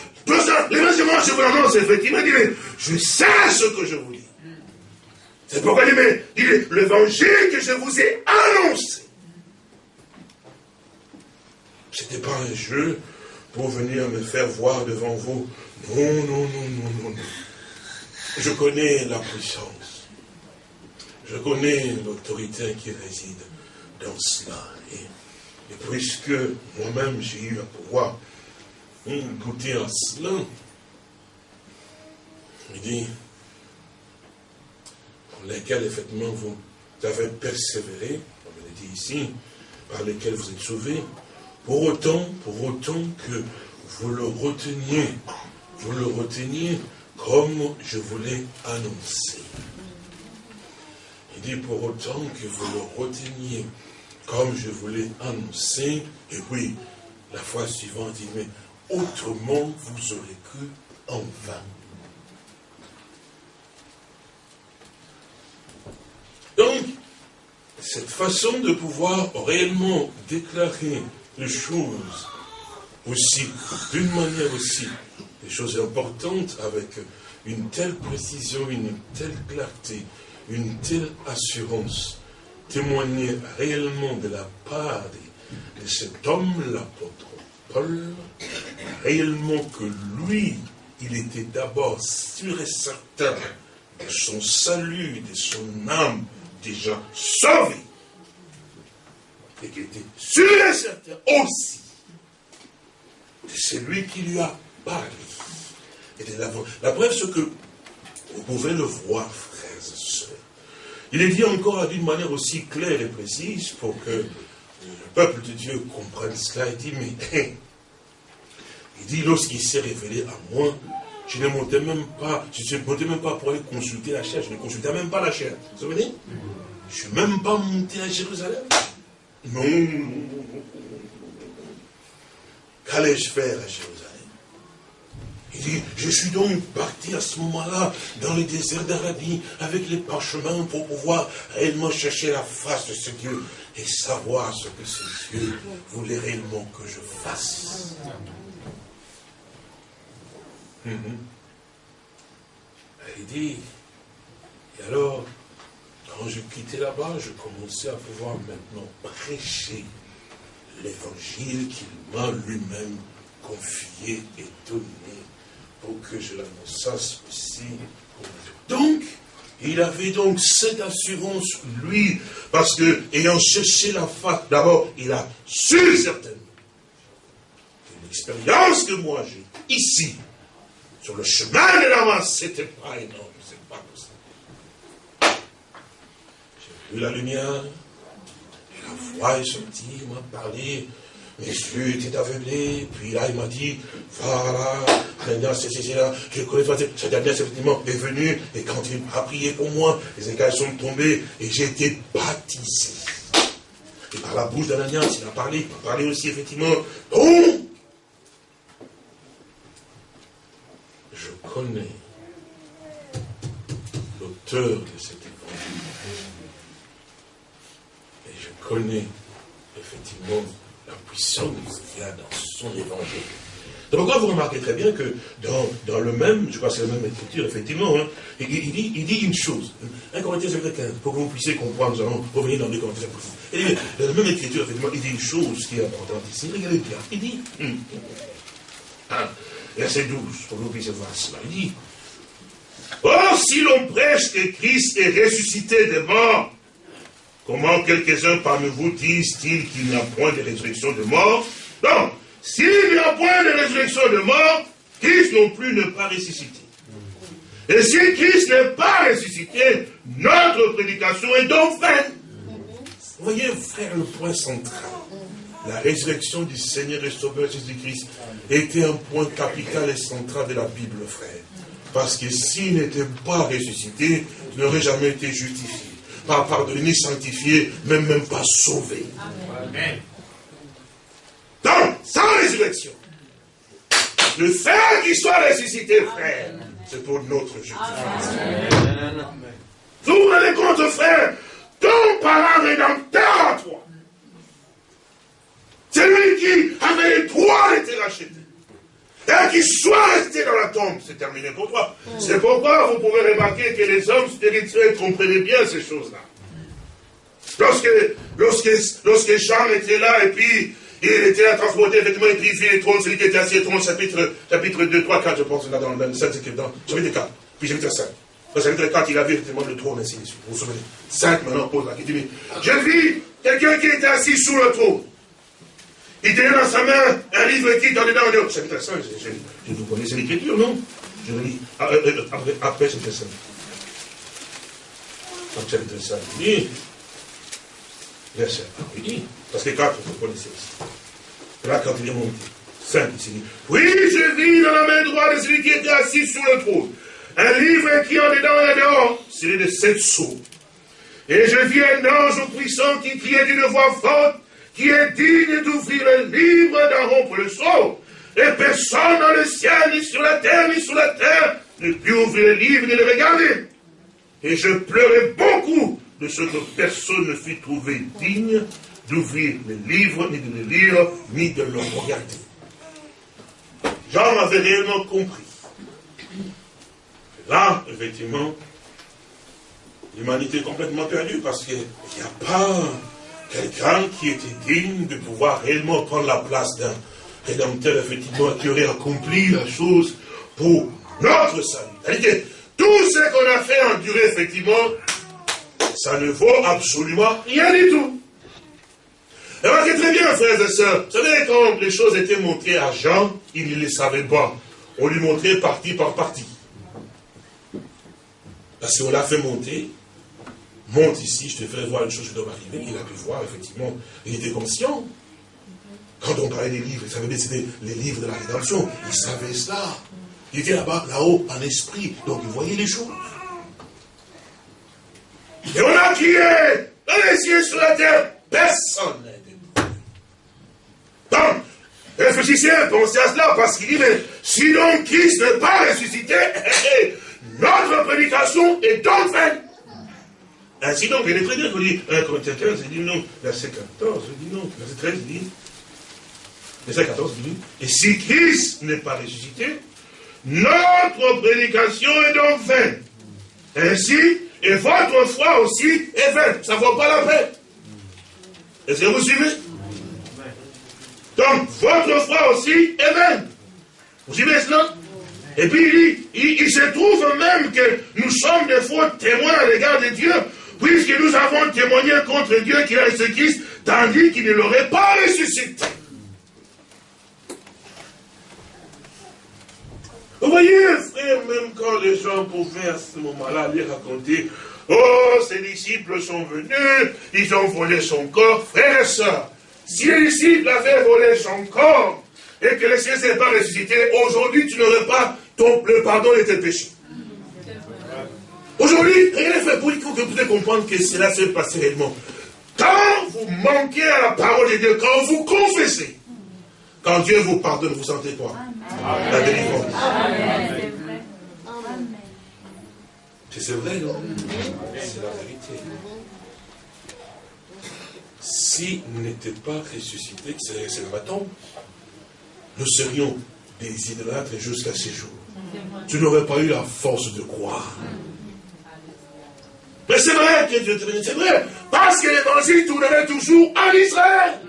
l'évangile, je vous l'annonce, effectivement, dit, mais je sais ce que je vous dis. C'est pourquoi il dit, mais l'évangile que je vous ai annoncé. Ce n'était pas un jeu pour venir me faire voir devant vous. Non, non, non, non, non, non. Je connais la puissance. Je connais l'autorité qui réside dans cela. Et, puisque moi-même j'ai eu à pouvoir goûter à cela, il dit, pour lesquels effectivement vous avez persévéré, comme il dit ici, par lesquels vous êtes sauvés, pour autant, pour autant que vous le reteniez, vous le reteniez comme je vous l'ai annoncé. Il dit pour autant que vous le reteniez comme je vous l'ai annoncé, et oui, la fois suivante, il dit, mais autrement vous aurez cru en vain. Donc, cette façon de pouvoir réellement déclarer les choses aussi, d'une manière aussi, des choses importantes avec une telle précision, une telle clarté, une telle assurance, témoigner réellement de la part de, cet homme, l'apôtre Paul, réellement que lui, il était d'abord sûr et certain de son salut, de son âme déjà sauvé, et qu'il était sûr et certain aussi de celui qui lui a parlé. Et de la, la preuve, c'est que vous pouvez le voir, frères et sœurs. Il est dit encore d'une manière aussi claire et précise pour que le peuple de Dieu comprenne cela. Il dit, mais il dit, lorsqu'il s'est révélé à moi, je ne montais même pas, je ne montais même pas pour aller consulter la chair, je ne consultais même pas la chair. Vous vous souvenez? Je ne suis même pas monté à Jérusalem. Non, Qu'allais-je faire à Jérusalem Il dit, je suis donc parti à ce moment-là dans le désert d'Arabie avec les parchemins pour pouvoir réellement chercher la face de ce Dieu et savoir ce que ce Dieu voulait réellement que je fasse. Mhm. Il dit, et alors, quand je quittais là-bas, je commençais à pouvoir maintenant prêcher l'évangile qu'il m'a lui-même confié et donné pour que je l'annonçasse aussi. Donc, il avait donc cette assurance, lui, parce que, ayant cherché la face, d'abord, il a su certainement l'expérience que moi j'ai ici, sur le chemin de la main, c'était pas énorme, c'est pas possible. J'ai vu la lumière, la voix est sortie, il m'a parlé, mes yeux étaient aveuglés, puis là il m'a dit, voilà, maintenant c'est là, je connais toi, cette dernière effectivement est venue, et quand il a prié pour moi, les écailles sont tombées, et j'ai été baptisé. Et par la bouche d'Ananias, il a parlé, il a parlé aussi effectivement, donc, je connais l'auteur de cette connaît effectivement la puissance qu'il y a dans son évangile. Donc pourquoi vous remarquez très bien que dans, dans le même, je crois que c'est la même écriture, effectivement, hein, il, dit, il dit une chose, 1 Corinthiens 15, pour que vous puissiez comprendre, nous allons revenir dans les Corinthiens Il dit, dans la même écriture, effectivement, il dit une chose qui est importante ici, regardez bien, il dit, hum, hein, verset 12, pour que vous puissiez voir cela, il dit, Or, si l'on prêche que Christ est ressuscité des morts, Comment quelques-uns parmi vous disent-ils qu'il n'y a point de résurrection de mort? Non, s'il n'y a point de résurrection de mort, Christ non plus n'est pas ressuscité. Et si Christ n'est pas ressuscité, notre prédication est donc vaine. Voyez, frère, le point central. la résurrection du Seigneur et Sauveur Jésus-Christ était un point capital et central de la Bible, frère. Parce que s'il n'était pas ressuscité, il n'aurait jamais été justifié, pas pardonné, sanctifié, même, même pas sauvé. Amen. Donc, sans résurrection, le fait qu'il soit ressuscité, frère, c'est pour notre justification. Vous vous rendez compte, frère, ton parent rédempteur à toi, c'est lui qui avait le droit d'être racheté. Et qu'il soit resté dans la tombe, c'est terminé pour toi. C'est pourquoi vous pouvez remarquer que les hommes spirituels comprenaient bien ces choses-là. Lorsque, Jean était là et puis il était là transporté, effectivement, et puis il vit les trônes, celui qui était assis au trône, chapitre, chapitre 2, 3, 4, je pense, là, dans, le 7, dans, chapitre 4, puis chapitre 5. Dans chapitre 4, il a vu effectivement le trône, ainsi de. Vous vous souvenez? 5 maintenant, pose la question. Je vis quelqu'un qui était assis sous le trône. Il tenait dans sa main un livre qui dans dedans, dehors. Chapitre 5, je, je, vous connaissez l'écriture, non? Je lis ah, euh, euh, après, après 5. Donc chapitre 5, il dit, verset 1, il dit, parce que 4, vous connaissez aussi. Là, quand il est monté, 5, il dit, oui, je vis dans la main droite de celui qui était assis sur le trône, un livre qui en dedans et dehors, celui de sept sceaux. Et je vis un ange puissant qui criait d'une voix forte, qui est digne d'ouvrir le livre, d'en rompre le sceau. Et personne dans le ciel, ni sur la terre, ni sous la terre, ne put ouvrir le livre, ni le regarder. Et je pleurais beaucoup de ce que personne ne fut trouvé digne d'ouvrir le livre, ni de le lire, ni de le regarder. Jean avait réellement compris. Là, effectivement, l'humanité est complètement perdue parce qu'il n'y a pas quelqu'un qui était digne de pouvoir réellement prendre la place d'un rédempteur, effectivement, qui aurait accompli la chose pour notre salut. Tout ce qu'on a fait endurer, effectivement, ça ne vaut absolument rien du tout. Remarquez très bien, frères et sœurs, vous savez, quand les choses étaient montrées à Jean, il ne les savait pas. On lui montrait partie par partie. Parce qu'on l'a fait monter, monte ici, je te ferai voir une chose qui doit m'arriver. Il a pu voir, effectivement, il était conscient. Quand on parlait des livres, il savait que c'était les livres de la rédemption. Il savait cela. Il était là-bas, là-haut, en esprit. Donc il voyait les choses. Et on a crié dans les cieux sur la terre, personne n'est Donc, réfléchissez, pensez à cela, parce qu'il dit, mais si donc Christ n'est pas ressuscité, <laughs> notre prédication est donc vaine. Ainsi donc, il est très bien, vous dites 1 Corinthiens 15, il dit non, verset 14, il dit non, verset 13, il dit, verset 14, il dit, et si Christ n'est pas ressuscité, notre prédication est donc vaine. Ainsi, et votre foi aussi est vaine. Ça ne vaut pas la peine. Est-ce que vous suivez? Donc, votre foi aussi est vaine. Vous suivez cela? Et puis, il, il, se trouve même que nous sommes des faux témoins à l'égard de Dieu, puisque nous avons témoigné contre Dieu qui a ce tandis qu'il ne l'aurait pas ressuscité. Vous voyez, frère, même quand les gens pouvaient à ce moment-là aller raconter, oh, ses disciples sont venus, ils ont volé son corps, frère et soeur, si les disciples avaient volé son corps, et que le Seigneur ne s'est pas ressuscité, aujourd'hui tu n'aurais pas le pardon de tes péchés. Aujourd'hui, rien n'est fait pour que vous puissiez comprendre que cela se passe réellement. Quand vous manquez à la parole de Dieu, quand vous confessez, quand Dieu vous pardonne, vous sentez quoi? La délivrance. C'est vrai, non? C'est la vérité. S'il n'était pas ressuscité, c'est le tombe, nous serions des idolâtres jusqu'à ces jours. Tu n'aurais pas eu la force de croire. Mais c'est vrai que Dieu te bénit, c'est vrai. Parce que l'évangile tournerait toujours en Israël.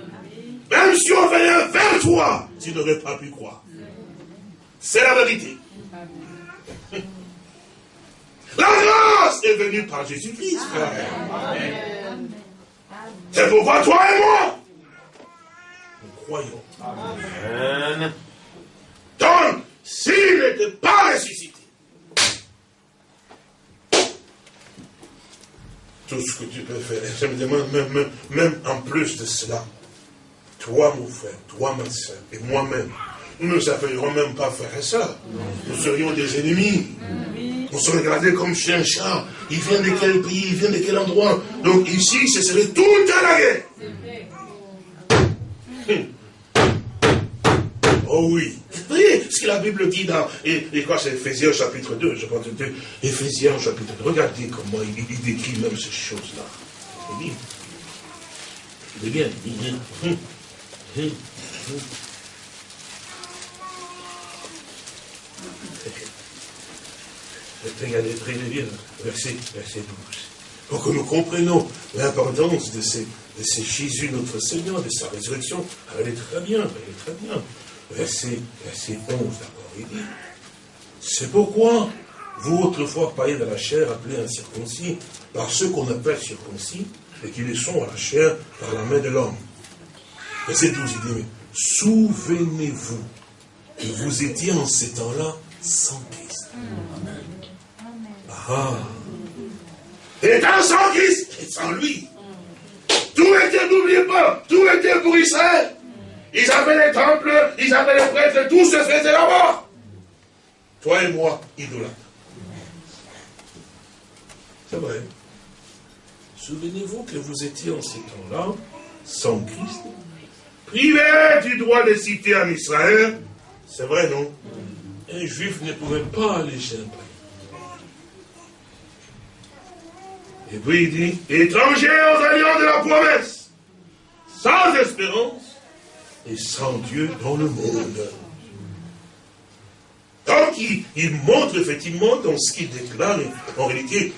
Même si on venait vers toi, tu n'aurais pas pu croire. C'est la vérité. <laughs> La grâce est venue par Jésus-Christ, C'est pourquoi toi et moi, nous croyons. Amen. Donc, s'il n'était pas ressuscité, tout ce que tu peux faire, je me demande même, même, même en plus de cela, toi mon frère, toi ma soeur, et moi-même, nous ne nous même pas frère et soeur. Nous serions des ennemis. On se regardait comme chien chat. Il vient de quel pays, il vient de quel endroit. Donc ici, ce serait tout à la guerre. Oh oui. Voyez ce que la Bible dit dans, et, et c'est Ephésiens chapitre 2, je pense, Ephésiens chapitre 2. Regardez comment il, décrit même ces choses-là. Il dit, il est bien. Regardez très bien, verset, verset 12. Pour que nous comprenions l'importance de de ces Jésus notre Seigneur, de sa résurrection. Elle est très bien, elle est très bien verset, verset 11 d'abord, il dit, c'est pourquoi vous autrefois païens de la chair, appelés incirconcis, par ceux qu'on appelle circoncis, et qui les sont à la chair par la main de l'homme. Verset 12, il dit, souvenez-vous que vous étiez en ces temps-là sans Christ. Ah. Étant sans Christ, et sans lui. Tout était, n'oubliez pas, tout était pour Israël. Ils avaient les temples, ils avaient les prêtres, tout se faisait là-bas. Toi et moi, idolâtres. C'est vrai. Souvenez-vous que vous étiez en ces temps-là, sans Christ, privé du droit de citer en Israël. C'est vrai, non? Un juif ne pouvait pas aller chez un. Et puis il dit, étranger aux alliances de la promesse, sans espérance, et sans Dieu dans le monde. Donc il, montre effectivement dans ce qu'il déclare en réalité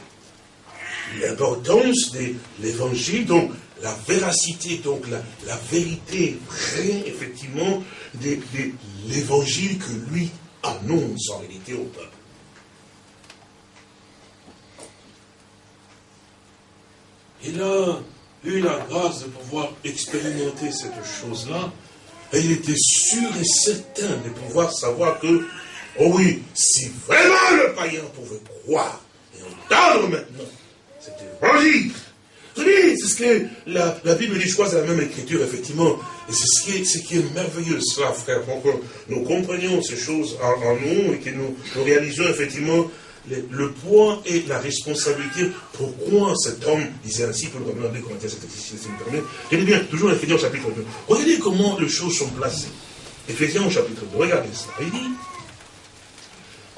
l'importance de l'évangile, donc la véracité, donc la, vérité vraie, effectivement, de, l'évangile que lui annonce en réalité au peuple. Il a eu la grâce de pouvoir expérimenter cette chose-là et il était sûr et certain de pouvoir savoir que, oh oui, si vraiment le païen pouvait croire et entendre maintenant cet évangile, c'est ce que la, Bible dit, je crois, c'est la même écriture, effectivement. Et c'est ce qui est, ce qui est merveilleux, cela, frère, pour que nous comprenions ces choses en, nous et que nous, nous réalisions effectivement le, poids et la responsabilité. Pourquoi cet homme disait ainsi, pour le revenir de Corinthiens, c'est permet. Regardez bien, toujours Ephésiens au chapitre 2. Regardez comment les choses sont placées. Ephésiens au chapitre 2, regardez ça. Il dit,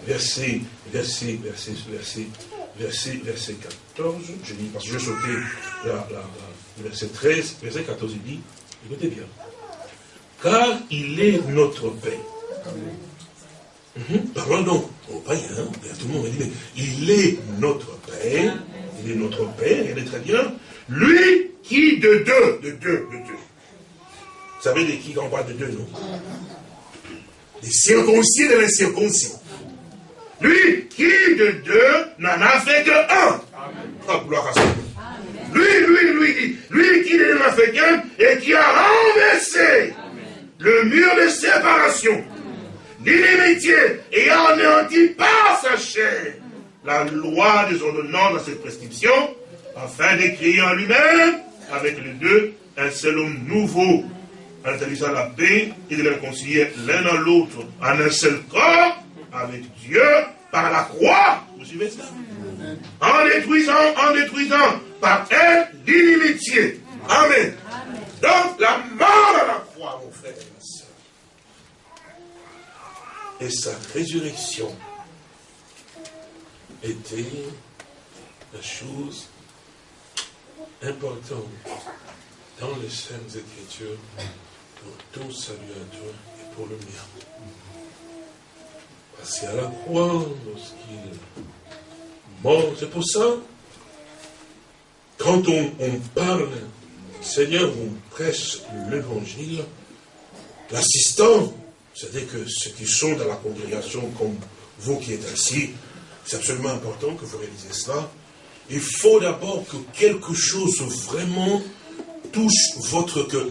verset, verset, verset, verset, verset, verset 14, je dis, parce que je sautais la, la, verset 13, verset 14, il dit, écoutez bien, car il est notre Père. Amen. Parlons donc à tout le monde, dit, il est notre Père, il est notre Père, il est très bien. Lui qui de deux, de deux, de deux. Vous savez de qui on parle de deux, non? Des circoncis et de l'incirconcis. Lui qui de deux n'en a fait que un. Oh, gloire à Lui, lui, lui, lui qui n'en a fait qu'un et qui a renversé le mur de séparation l'inimitié ayant anéanti par sa chair la loi des ordonnances dans cette prescription, afin d'écrire en lui-même, avec les deux, un seul homme nouveau, en établissant la paix et de les réconcilier l'un dans l'autre en un seul corps, avec Dieu, par la croix. Vous suivez ça? En détruisant, en détruisant par elle l'inimitié. Amen. Donc la mort à la croix, mon frère et sa résurrection était la chose importante dans les Saintes Écritures pour tout salut à toi et pour le mien. Parce qu'à la croix, lorsqu'il mort, c'est pour ça, quand on, on parle, Seigneur, on prêche l'évangile, l'assistant c'est-à-dire que ceux qui sont dans la congrégation, comme vous qui êtes assis, c'est absolument important que vous réalisez cela. Il faut d'abord que quelque chose vraiment touche votre cœur.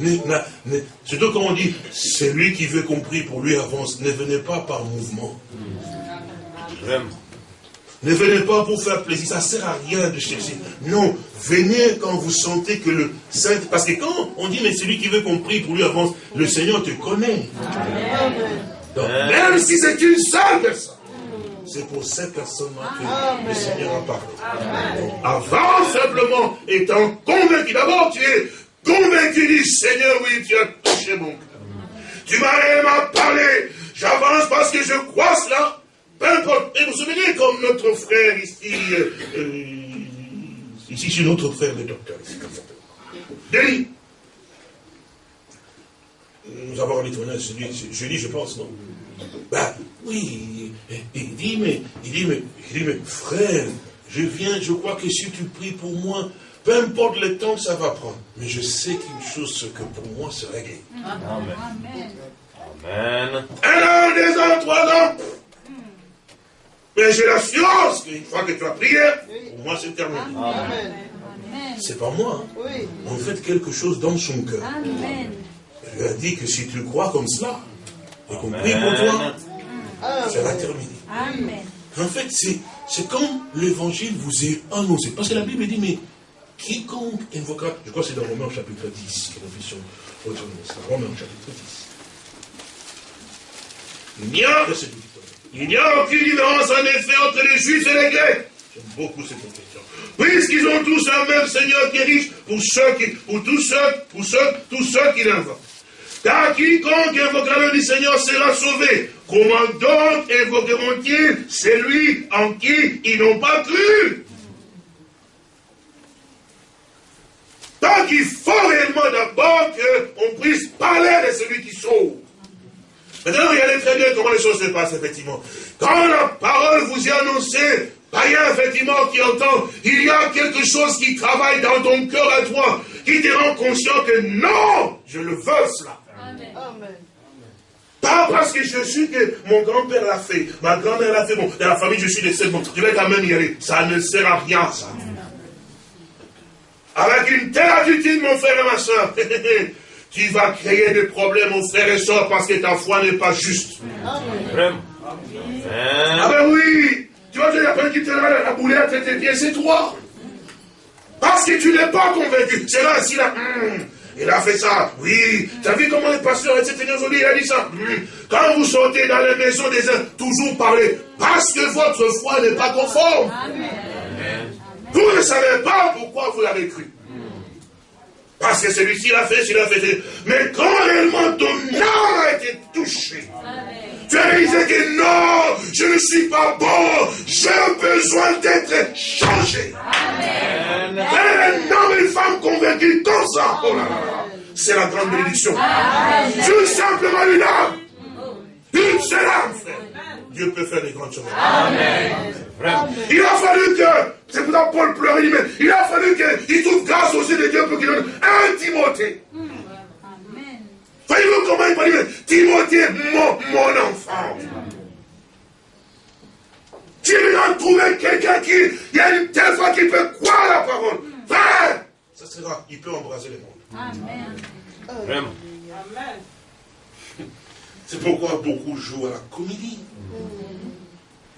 Surtout quand on dit, c'est lui qui veut compris, pour lui avance. Ne venez pas par mouvement. Ne venez pas pour faire plaisir, ça ne sert à rien de chercher. Non, venez quand vous sentez que le Saint... Parce que quand on dit, mais celui qui veut qu'on prie pour lui avance, le Seigneur te connaît. même si c'est une seule personne, c'est pour cette personne-là que le Seigneur a parlé. Donc, avance simplement, étant convaincu. D'abord, tu es convaincu du Seigneur, oui, tu as touché mon cœur. Tu m'as parlé. J'avance parce que je crois cela. Peu importe. Et vous vous souvenez comme notre frère ici, euh, euh, ici c'est notre frère le docteur, ici, comme ça. Denis. Nous avons un étonnant, je dis, je pense, non? Ben, oui, il dit, mais, il dit, mais, il dit, mais, frère, je viens, je crois que si tu pries pour moi, peu importe le temps que ça va prendre, mais je sais qu'une chose, que pour moi, c'est réglé. Amen. Amen. Un an, deux ans, trois ans. Mais j'ai l'assurance qu'une fois que tu as prié, pour moi c'est terminé. Amen. C'est pas moi. On fait quelque chose dans son cœur. Amen. Je lui ai dit que si tu crois comme cela, et qu'on prie pour toi, ça va terminer. Amen. En fait, c'est comme l'évangile vous est annoncé. Parce que la Bible dit, mais quiconque invoquera, je crois que c'est dans Romains chapitre 10 que nous puissions c'est Romains chapitre 10. Il n'y a, il n'y a aucune différence en effet entre les Juifs et les Grecs. J'aime beaucoup cette question. Puisqu'ils ont tous un même Seigneur qui est riche pour ceux qui, pour tous ceux, pour ceux, tous ceux qui l'invoquent. Car quiconque invoquera le du Seigneur sera sauvé. Comment donc invoqueront-ils celui en qui ils n'ont pas cru? Donc il faut réellement d'abord qu'on puisse parler de celui qui sauve. Maintenant, regardez très bien comment les choses se passent, effectivement. Quand la parole vous est annoncée, païen, effectivement, qui entend, il y a quelque chose qui travaille dans ton cœur à toi, qui te rend conscient que non, je le veux cela. Amen. Pas parce que je suis que mon grand-père l'a fait, ma grand-mère l'a fait, bon, dans la famille je suis décédé, bon, je vais quand même y aller. Ça ne sert à rien, ça. Avec une telle attitude, mon frère et ma soeur, <laughs> tu vas créer des problèmes, mon frère et soeur, parce que ta foi n'est pas juste. Amen. Ah ben oui, tu vois, il y a qui te la, la boulette et tes pieds, c'est toi. Parce que tu n'es pas convaincu. C'est là, si là, hum, il a fait ça. Oui, tu as vu comment le pasteur etc. aujourd'hui, il a dit ça. Hum, quand vous sortez dans les maisons des uns, toujours parler, parce que votre foi n'est pas conforme. Amen. Vous ne savez pas pourquoi vous l'avez cru. Parce que celui-ci l'a fait, celui-là l'a fait. Mais quand réellement ton âme a été touchée, tu as réalisé que non, je ne suis pas bon, j'ai besoin d'être changé. Amen. Un homme et une femme convaincus comme ça. Oh là là. C'est la grande bénédiction. Tout simplement une âme. Une seule âme, frère. Dieu peut faire des grandes choses. Amen. Il a fallu que, c'est pour ça Paul pleurait, mais il a fallu qu'il trouve grâce aux yeux de Dieu pour qu'il donne un Timothée. Amen. Voyez-vous comment il va dire, Timothée, mon, mon enfant. Tu viens trouver quelqu'un qui, il y a une telle fois qui peut croire la parole. Va! Ça sera, il peut embrasser le monde. Amen. Vraiment. Amen. C'est pourquoi beaucoup jouent à la comédie.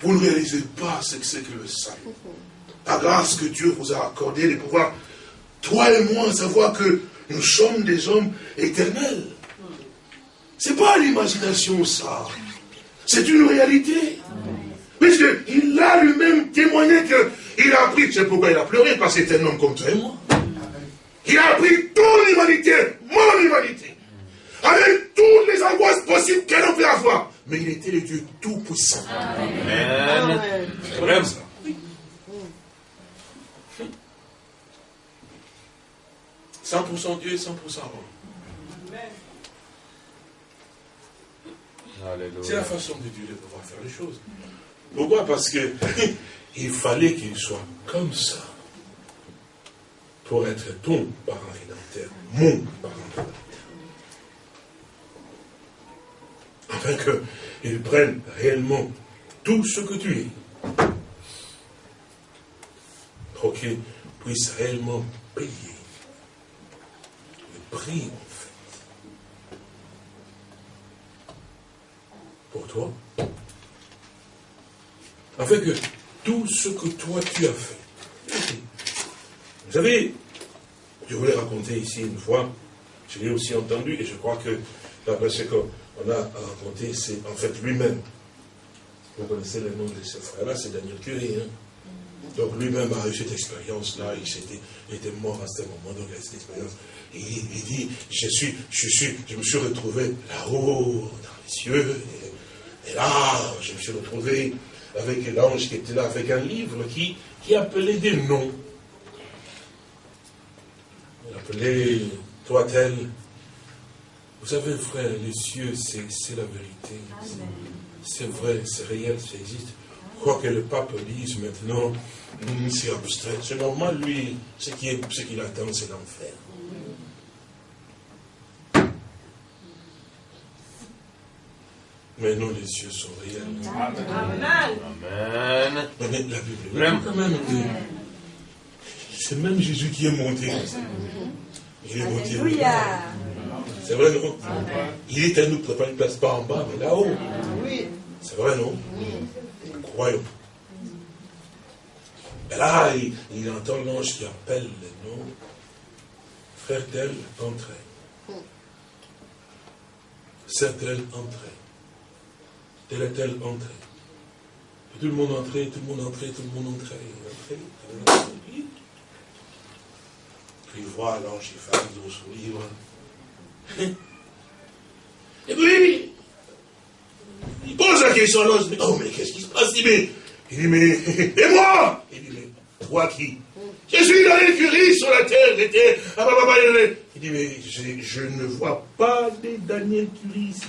Vous ne réalisez pas ce que c'est que le salut. La grâce que Dieu vous a accordée de pouvoir, toi et moi, savoir que nous sommes des hommes éternels. Ce n'est pas l'imagination, ça. C'est une réalité. Puisqu'il a lui-même témoigné qu'il a appris, c'est pourquoi il a pleuré, parce que c'est un homme comme toi et moi. Il a appris ton humanité, mon humanité avec toutes les angoisses possibles qu'elle pu avoir. Mais il était le Dieu tout-puissant. Amen. Vrai ça. 100% Dieu et 100% homme. C'est la façon de Dieu de pouvoir faire les choses. Pourquoi? Parce que <laughs> il fallait qu'il soit comme ça pour être ton parent rédempteur, mon parent rédempteur. Afin qu'ils prennent réellement tout ce que tu es, pour qu'ils puissent réellement payer le prix, en fait, pour toi, afin que tout ce que toi tu as fait. Vous savez, je voulais raconter ici une fois, je l'ai aussi entendu, et je crois que d'après ce qu'on a raconté, c'est en fait lui-même. Vous connaissez le nom de ce frère-là, c'est Daniel Curie. Hein? Donc lui-même a eu cette expérience-là, il, était mort à ce moment, donc il a cette expérience. Et il, dit, je suis, je suis, je me suis retrouvé là-haut, dans les cieux, et, là, je me suis retrouvé avec l'ange qui était là, avec un livre qui, qui appelait des noms. Il appelait toi tel. Vous savez, frère, les cieux, c'est la vérité. C'est vrai, c'est réel, ça existe. Quoi que le pape dise maintenant, hmm, c'est abstrait. C'est normal, lui, ce qu'il ce qu'il attend, c'est l'enfer. Mais non, les cieux sont réels. Amen. La Bible, même quand même, c'est même Jésus qui est monté. Il est monté. C'est vrai, non Il est à nous préparer une place, pas en bas, mais là-haut. C'est vrai, non Croyons. Et là, il, entend l'ange qui appelle les noms. Frère tel, entrez. Sœur tel, entrez. Tel est tel, entrez. Tout le monde entrer, tout le monde entrer, tout le monde entrer, Puis il voit l'ange qui fait son livre. Et puis, il pose la question à l'ange, oh mais qu'est-ce qui se passe? Il dit, mais, <laughs> et moi? Il dit, mais toi qui? Je suis dans l'écurie sur la terre, j'étais, ah, bah, bah, bah, il dit, mais je, ne vois pas des Daniel Curie ici.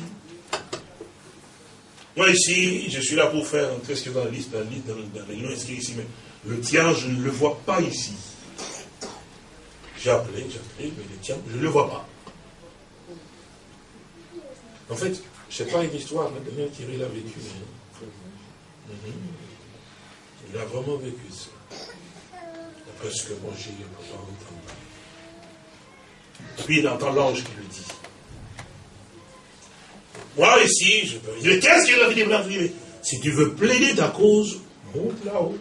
Moi ici, je suis là pour faire ce que dans la liste, dans la liste, dans, la réunion inscrit ici, mais le tien, je ne le vois pas ici. J'ai appelé, j'ai appelé, mais le tien, je ne le vois pas. En fait, ce n'est pas une histoire, mais Daniel Thierry l'a vécu. Mhm. Il a vraiment vécu ça. D'après ce que moi j'ai entendu. Puis il entend l'ange qui lui dit. Moi ici, je peux dire, qu'est-ce qu'il a dit Si tu veux plaider ta cause, monte là-haut.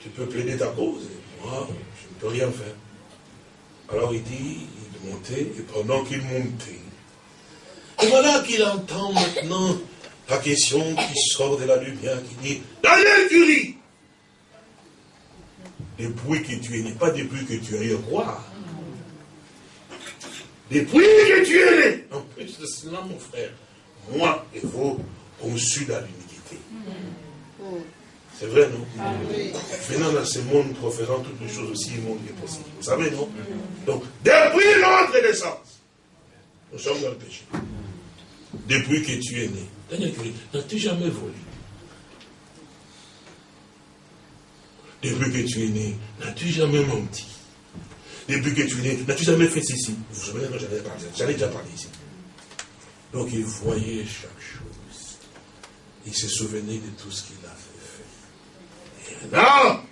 Tu peux plaider ta cause, et moi, je ne peux rien faire. Alors il dit, il montait, et pendant qu'il montait, et voilà qu'il entend maintenant la question qui sort de la lumière, qui dit, Daniel Curie, depuis que tu es né, pas depuis que tu es roi, depuis que tu es. Né, en plus de cela, mon frère, moi et vous, conçus dans l'humilité. C'est vrai, non? Venant dans ce monde, proférant toutes les choses aussi monde est possible. Vous savez, non? Donc, depuis notre naissance, nous sommes dans le péché depuis que tu es né. Daniel Curie, n'as-tu jamais volé Depuis que tu es né, n'as-tu jamais menti? Depuis que tu es né, n'as-tu jamais fait ceci? Vous vous souvenez, j'allais déjà parler ici. Donc il voyait chaque chose. Il se souvenait de tout ce qu'il avait fait. Et maintenant,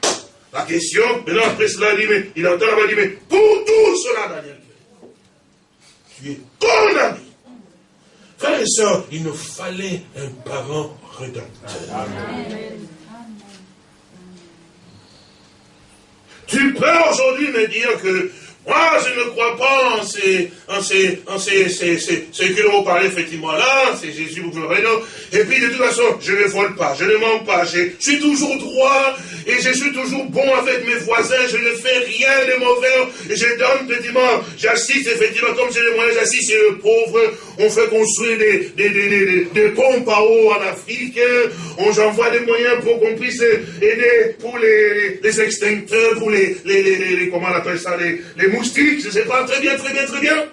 la question, maintenant après cela, il, dit, mais, il entend la voix, il dit, mais pour tout cela, Daniel, tu es condamné Frères et sœurs, il nous fallait un parent rédempteur. Tu peux aujourd'hui me dire que moi, je ne crois pas en ces, en ces, en ces, ces, ces, ce que l'on parlait effectivement là, c'est Jésus, vous le Et puis, de toute façon, je ne vole pas, je ne mens pas, je suis toujours droit, et je suis toujours bon avec mes voisins, je ne fais rien de mauvais, et je donne, effectivement, j'assiste, effectivement, comme j'ai les moyens, j'assiste les pauvres, on fait construire des, des, des, des, pompes à eau en Afrique, on j'envoie des moyens pour qu'on puisse aider pour les, les extincteurs, pour les, les, les, comment on appelle ça, les, les moustiques, je sais pas, très bien, très bien, très bien.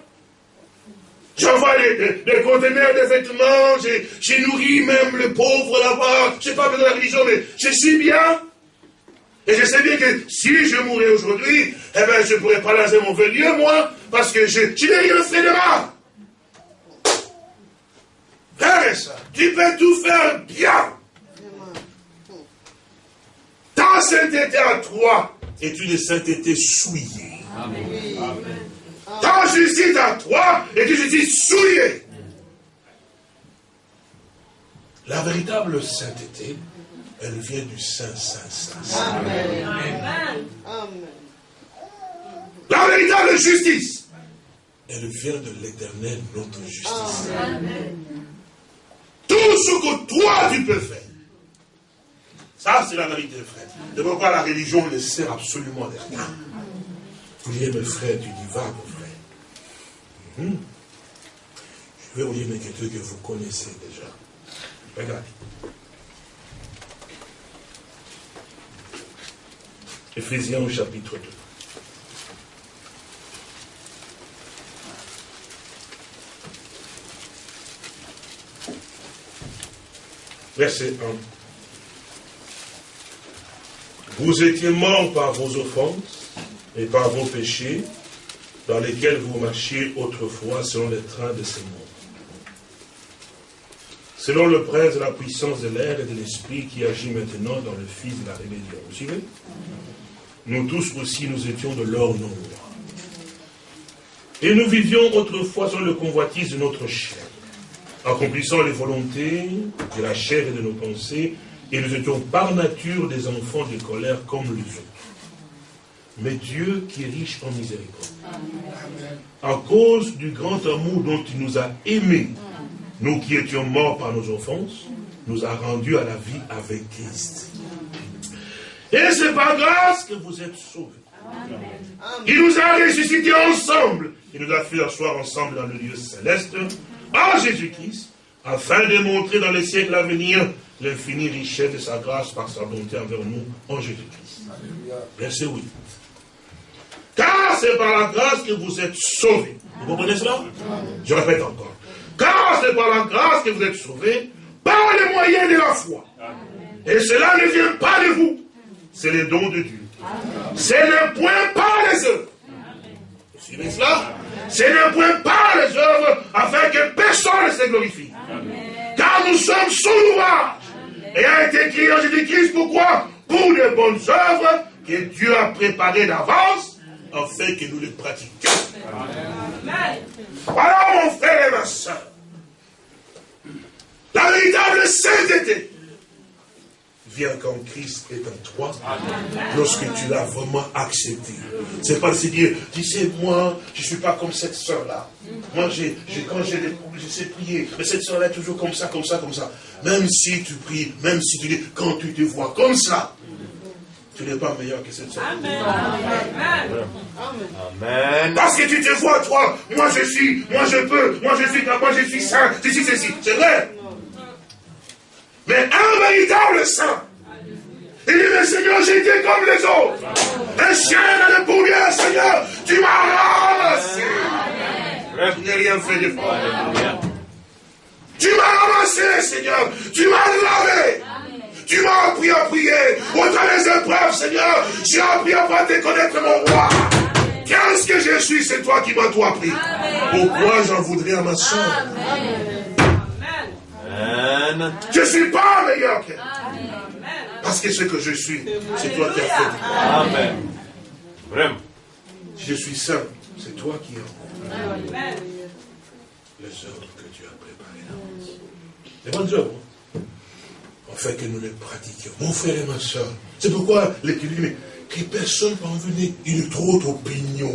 J'envoie des, conteneurs de vêtements, j'ai nourri même le pauvre là-bas, je sais pas de la religion, mais je suis bien. Et je sais bien que si je mourais aujourd'hui, eh bien, je ne pourrais pas laisser mon lieu, moi, parce que je, je n'ai rien fait de mal. Tu peux tout faire bien. Ta sainteté à toi est une sainteté souillée. Ta justice à toi est une justice souillée. La véritable sainteté elle vient du Saint, Saint, Saint. Amen. Amen. La véritable justice, elle vient de l'éternel, notre justice. Amen. Tout ce que toi tu peux faire. Ça, c'est la vérité, frère. De pourquoi la religion ne sert absolument à rien. Voyez, mes frères, tu dis, va, mon frère. Hmm. Je vais vous lire quelque chose que vous connaissez déjà. Regarde. Éphésiens chapitre 2. Verset 1. Vous étiez morts par vos offenses et par vos péchés, dans lesquels vous marchiez autrefois selon les trains de ce monde. Selon le prince de la puissance de l'air et de l'esprit qui agit maintenant dans le fils de la rébellion. Vous suivez? Nous tous aussi, nous étions de leur nombre. Et nous vivions autrefois sur le convoitise de notre chair, accomplissant les volontés de la chair et de nos pensées, et nous étions par nature des enfants de colère comme les autres mais Dieu qui est riche en miséricorde. À cause du grand amour dont il nous a aimés, nous qui étions morts par nos offenses, nous a rendus à la vie avec Christ. Et c'est par grâce que vous êtes sauvés. Il nous a ressuscités ensemble. Il nous a fait asseoir ensemble dans le lieu céleste en Jésus-Christ, afin de montrer dans les siècles à venir l'infinie richesse de sa grâce par sa bonté envers nous en Jésus-Christ. Verset 8. Car c'est par la grâce que vous êtes sauvés. Vous comprenez cela? Je répète encore. Car c'est par la grâce que vous êtes sauvés, par les moyens de la foi. Et cela ne vient pas de vous. C'est le don de Dieu. C'est le point par les œuvres. Vous suivez cela? C'est le point par les œuvres afin que personne ne se glorifie. Car nous sommes sous l'ouvrage. Et a été écrit en Jésus-Christ, pourquoi? Pour les bonnes œuvres que Dieu a préparées d'avance afin que nous les pratiquions. Voilà mon frère et ma soeur. La véritable sainteté vient quand Christ est en toi, lorsque tu l'as vraiment accepté. C'est pas se dire, tu sais, moi, je ne suis pas comme cette soeur-là. Moi, j'ai, quand j'ai je sais prier, mais cette soeur-là est toujours comme ça, comme ça, comme ça. Même si tu pries, même si tu dis, quand tu te vois comme ça, tu n'es pas meilleur que cette soeur. Amen. Amen. Parce que tu te vois, toi, moi je suis, moi je peux, moi je suis moi je suis saint, ceci, ceci. C'est vrai. Mais un véritable saint, il dit, mais Seigneur, été comme les autres. Un chien dans le boulier, Seigneur, tu m'as ramassé. Tu n'as rien fait de fort. Tu m'as ramassé, Seigneur. Tu m'as lavé. Tu m'as appris à prier. Au des épreuves, Seigneur, j'ai appris à te connaître mon roi. Qu'est-ce que je suis C'est toi qui m'as tout appris. Pourquoi j'en voudrais à ma soeur? Amen. Je ne suis pas meilleur qu'elle. Parce que ce que je suis, c'est toi qui as fait. Amen. Vraiment. Si je suis saint, c'est toi qui as les œuvres que tu as préparées. Les bonnes œuvres afin que nous les pratiquions. Mon frère et ma soeur, c'est pourquoi l'Écriture dit, que personne peut en venir une trop haute opinion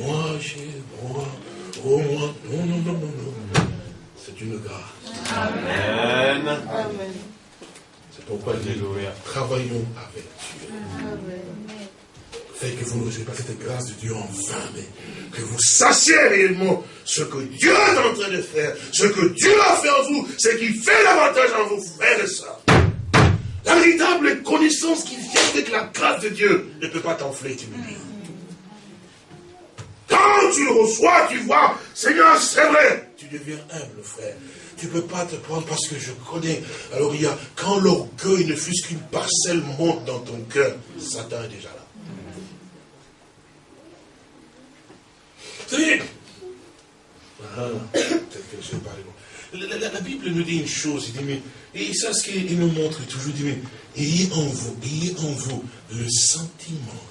Moi, j'ai, moi, oh moi, non, non, non, non, non. C'est une grâce. Amen. Amen. C'est pourquoi nous travaillons avec Dieu. Amen. Fait que vous n'osez pas cette grâce de Dieu en vain, mais que vous sachiez réellement ce que Dieu est en train de faire, ce que Dieu a fait en vous, ce qui fait l'avantage en vous, frères et sœurs. La véritable connaissance qui vient avec la grâce de Dieu ne peut pas t'enfler, tu me dis. Quand tu le reçois, tu vois, Seigneur, c'est vrai, tu deviens humble, frère. Tu ne peux pas te prendre parce que je connais. Alors il y a, quand l'orgueil ne fût qu'une parcelle monte dans ton cœur, Satan est déjà là. Ah, que. La, la, Bible nous dit une chose, il dit, mais, et ça, ce qu'il nous montre toujours, il dit, mais, ayez en vous, ayez en vous le sentiment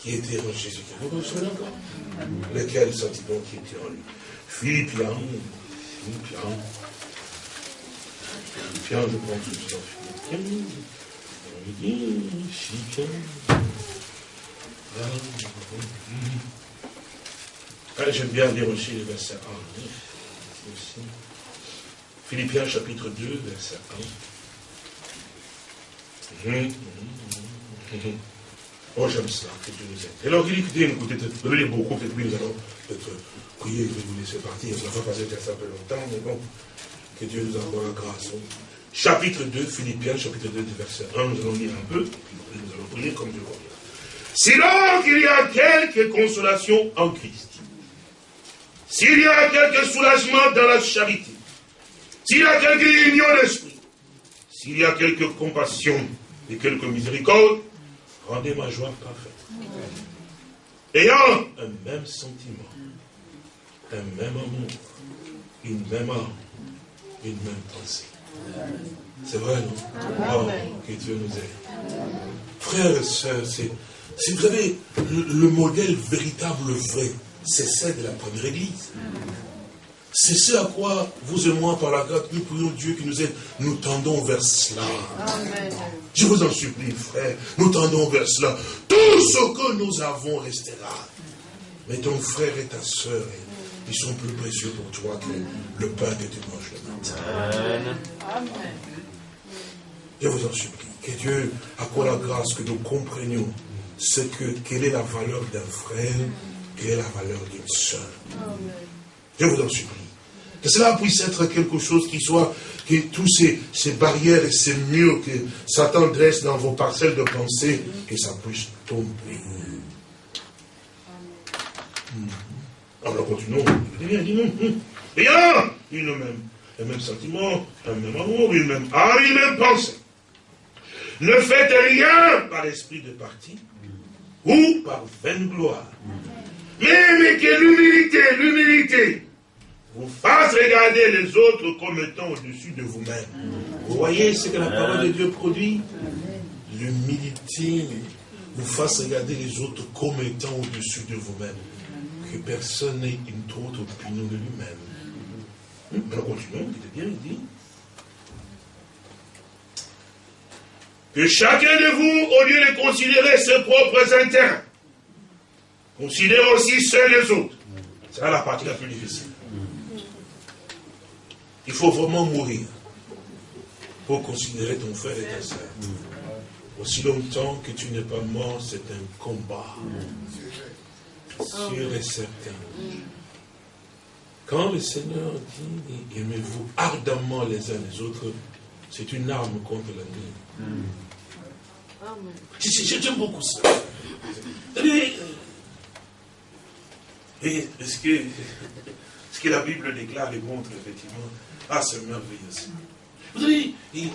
qui était en Jésus. Vous vous souvenez encore? Lequel sentiment qui était en lui? Philippiens, Philippiens, Philippiens, je prends tout ça. Philippiens. Philippiens. J'aime bien lire aussi les versets 1. Philippiens chapitre 2, verset 1. Hum, hum, hum, oh, j'aime ça, que Dieu nous aide. Et alors, il dit, écoutez, écoutez, vous lire beaucoup, peut-être nous allons peut-être prier, je vais vous laisser partir. Ça va pas passer un peu longtemps, mais bon, que Dieu nous envoie la grâce. Chapitre 2, Philippiens, chapitre 2, verset 1, nous allons lire un peu, nous allons prier comme Dieu convient. Sinon qu'il y a quelque consolation en Christ, s'il y a quelque soulagement dans la charité, s'il y a quelque union d'esprit, s'il y a quelque compassion et quelque miséricorde, rendez ma joie parfaite. Ayant un même sentiment, un même amour, une même âme, une même pensée. C'est vrai, non? Oh, Que Dieu nous aide. Frères et sœurs, c'est si vous avez le, modèle véritable vrai, c'est celle de la première église. C'est ce à quoi vous et moi, par la grâce, nous prions Dieu qui nous aide. Nous tendons vers cela. Je vous en supplie, frère. Nous tendons vers cela. Tout ce que nous avons restera. Mais ton frère et ta soeur, ils sont plus précieux pour toi que le pain que tu manges le matin. Amen. Je vous en supplie. Que Dieu accorde la grâce que nous comprenions ce que, quelle est la valeur d'un frère, quelle est la valeur d'une soeur. Je vous en supplie. Que cela puisse être quelque chose qui soit, que tous ces, ces barrières et ces murs que Satan dresse dans vos parcelles de pensée, que ça puisse tomber. Alors continuons. Il dit non. Rien. Une même, un même sentiment, un même amour, une même âme, une même pensée. Ne faites rien par l'esprit de parti, ou par vaine gloire. Mais, mais que l'humilité, l'humilité, vous fasse regarder les autres comme étant au-dessus de vous-même. Vous voyez ce que la parole de Dieu produit? L'humilité vous fasse regarder les autres comme étant au-dessus de vous-même. Que personne n'ait une autre opinion de lui-même. Alors continuons, il bien, il dit. que chacun de vous, au lieu de considérer ses propres intérêts, considère aussi ceux des autres. C'est là la partie la plus difficile. Il faut vraiment mourir pour considérer ton frère et ta soeur. Aussi longtemps que tu n'es pas mort, c'est un combat. Sûr et certain. Quand le Seigneur dit aimez-vous ardemment les uns les autres, c'est une arme contre l'ennemi. J'aime beaucoup ça. Et ce que, ce que la Bible déclare et montre, effectivement, ah, c'est merveilleux. Vous savez, il, dit,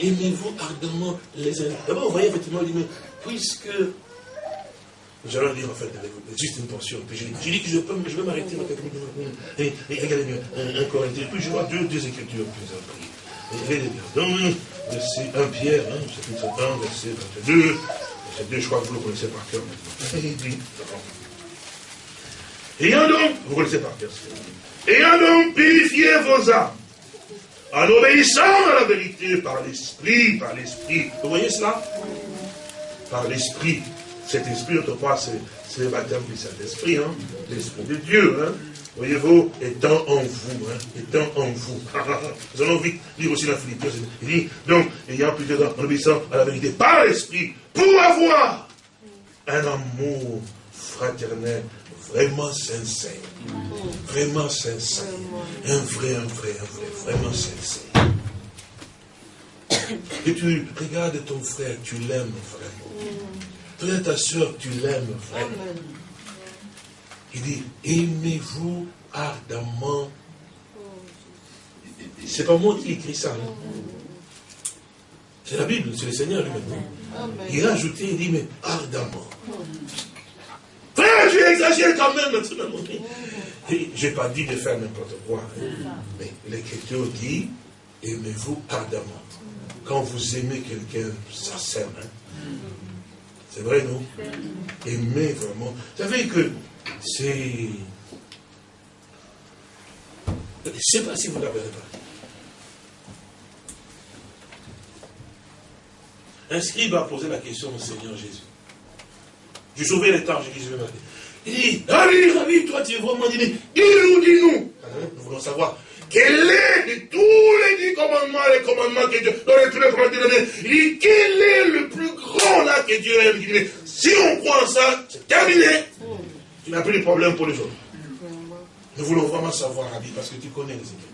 aimez-vous ardemment les uns. D'abord, vous voyez, effectivement, il dit, mais puisque. Nous allons dire, en fait, juste une portion. Puis j'ai dit que je, peux, je vais m'arrêter minutes. Et, regardez bien, un, un Corinthien. Puis je vois deux, deux écritures en prier. Regardez bien. Donc, verset 1 Pierre, hein, chapitre 1, verset 22. Verset 2, je crois que vous le connaissez par cœur maintenant. Ayant donc, vous connaissez par cœur Ayant donc purifié vos âmes, en obéissant à la vérité par l'esprit, par l'esprit. Vous voyez cela? Par l'esprit. Cet esprit, autrefois, c'est le baptême du Saint-Esprit, hein, l'esprit de Dieu. Hein voyez-vous, étant en vous, hein, étant en vous. <laughs> Nous allons vite lire aussi la Philippiens. Il dit, donc, ayant plus de en obéissant à la vérité par l'esprit, pour avoir un amour fraternel vraiment sincère. Vraiment sincère. Un vrai, un vrai, un vrai, vraiment sincère. Et tu regardes ton frère, tu l'aimes, frère. Frère, ta soeur, tu l'aimes, frère. Il dit, aimez-vous ardemment. C'est pas moi qui écris ça. Hein. C'est la Bible, c'est le Seigneur lui-même. Il a ajouté, il dit, mais ardemment. Frère, tu exagères quand même maintenant. Je n'ai pas dit de faire n'importe quoi. Hein. Mais l'Écriture dit, aimez-vous ardemment. Quand vous aimez quelqu'un, ça sème. Hein? C'est vrai, non? Aimez vraiment. Vous savez que c'est... Je ne sais pas si vous l'avez pas. Un scribe a posé la question au Seigneur Jésus. Je sauvais les temps, j'ai dit, je vais Il dit, Rabbi, Rabbi, toi tu es vraiment dit, dis-nous, dis-nous. Hein, nous voulons savoir, quel est de tous les dix commandements, les commandements que Dieu, dans tous les commandements, il dit, quel est le plus grand là que Dieu Il dit, si on croit en ça, c'est terminé. Tu n'as plus de problème pour les autres. Nous voulons vraiment savoir, Rabbi, parce que tu connais les Écritures.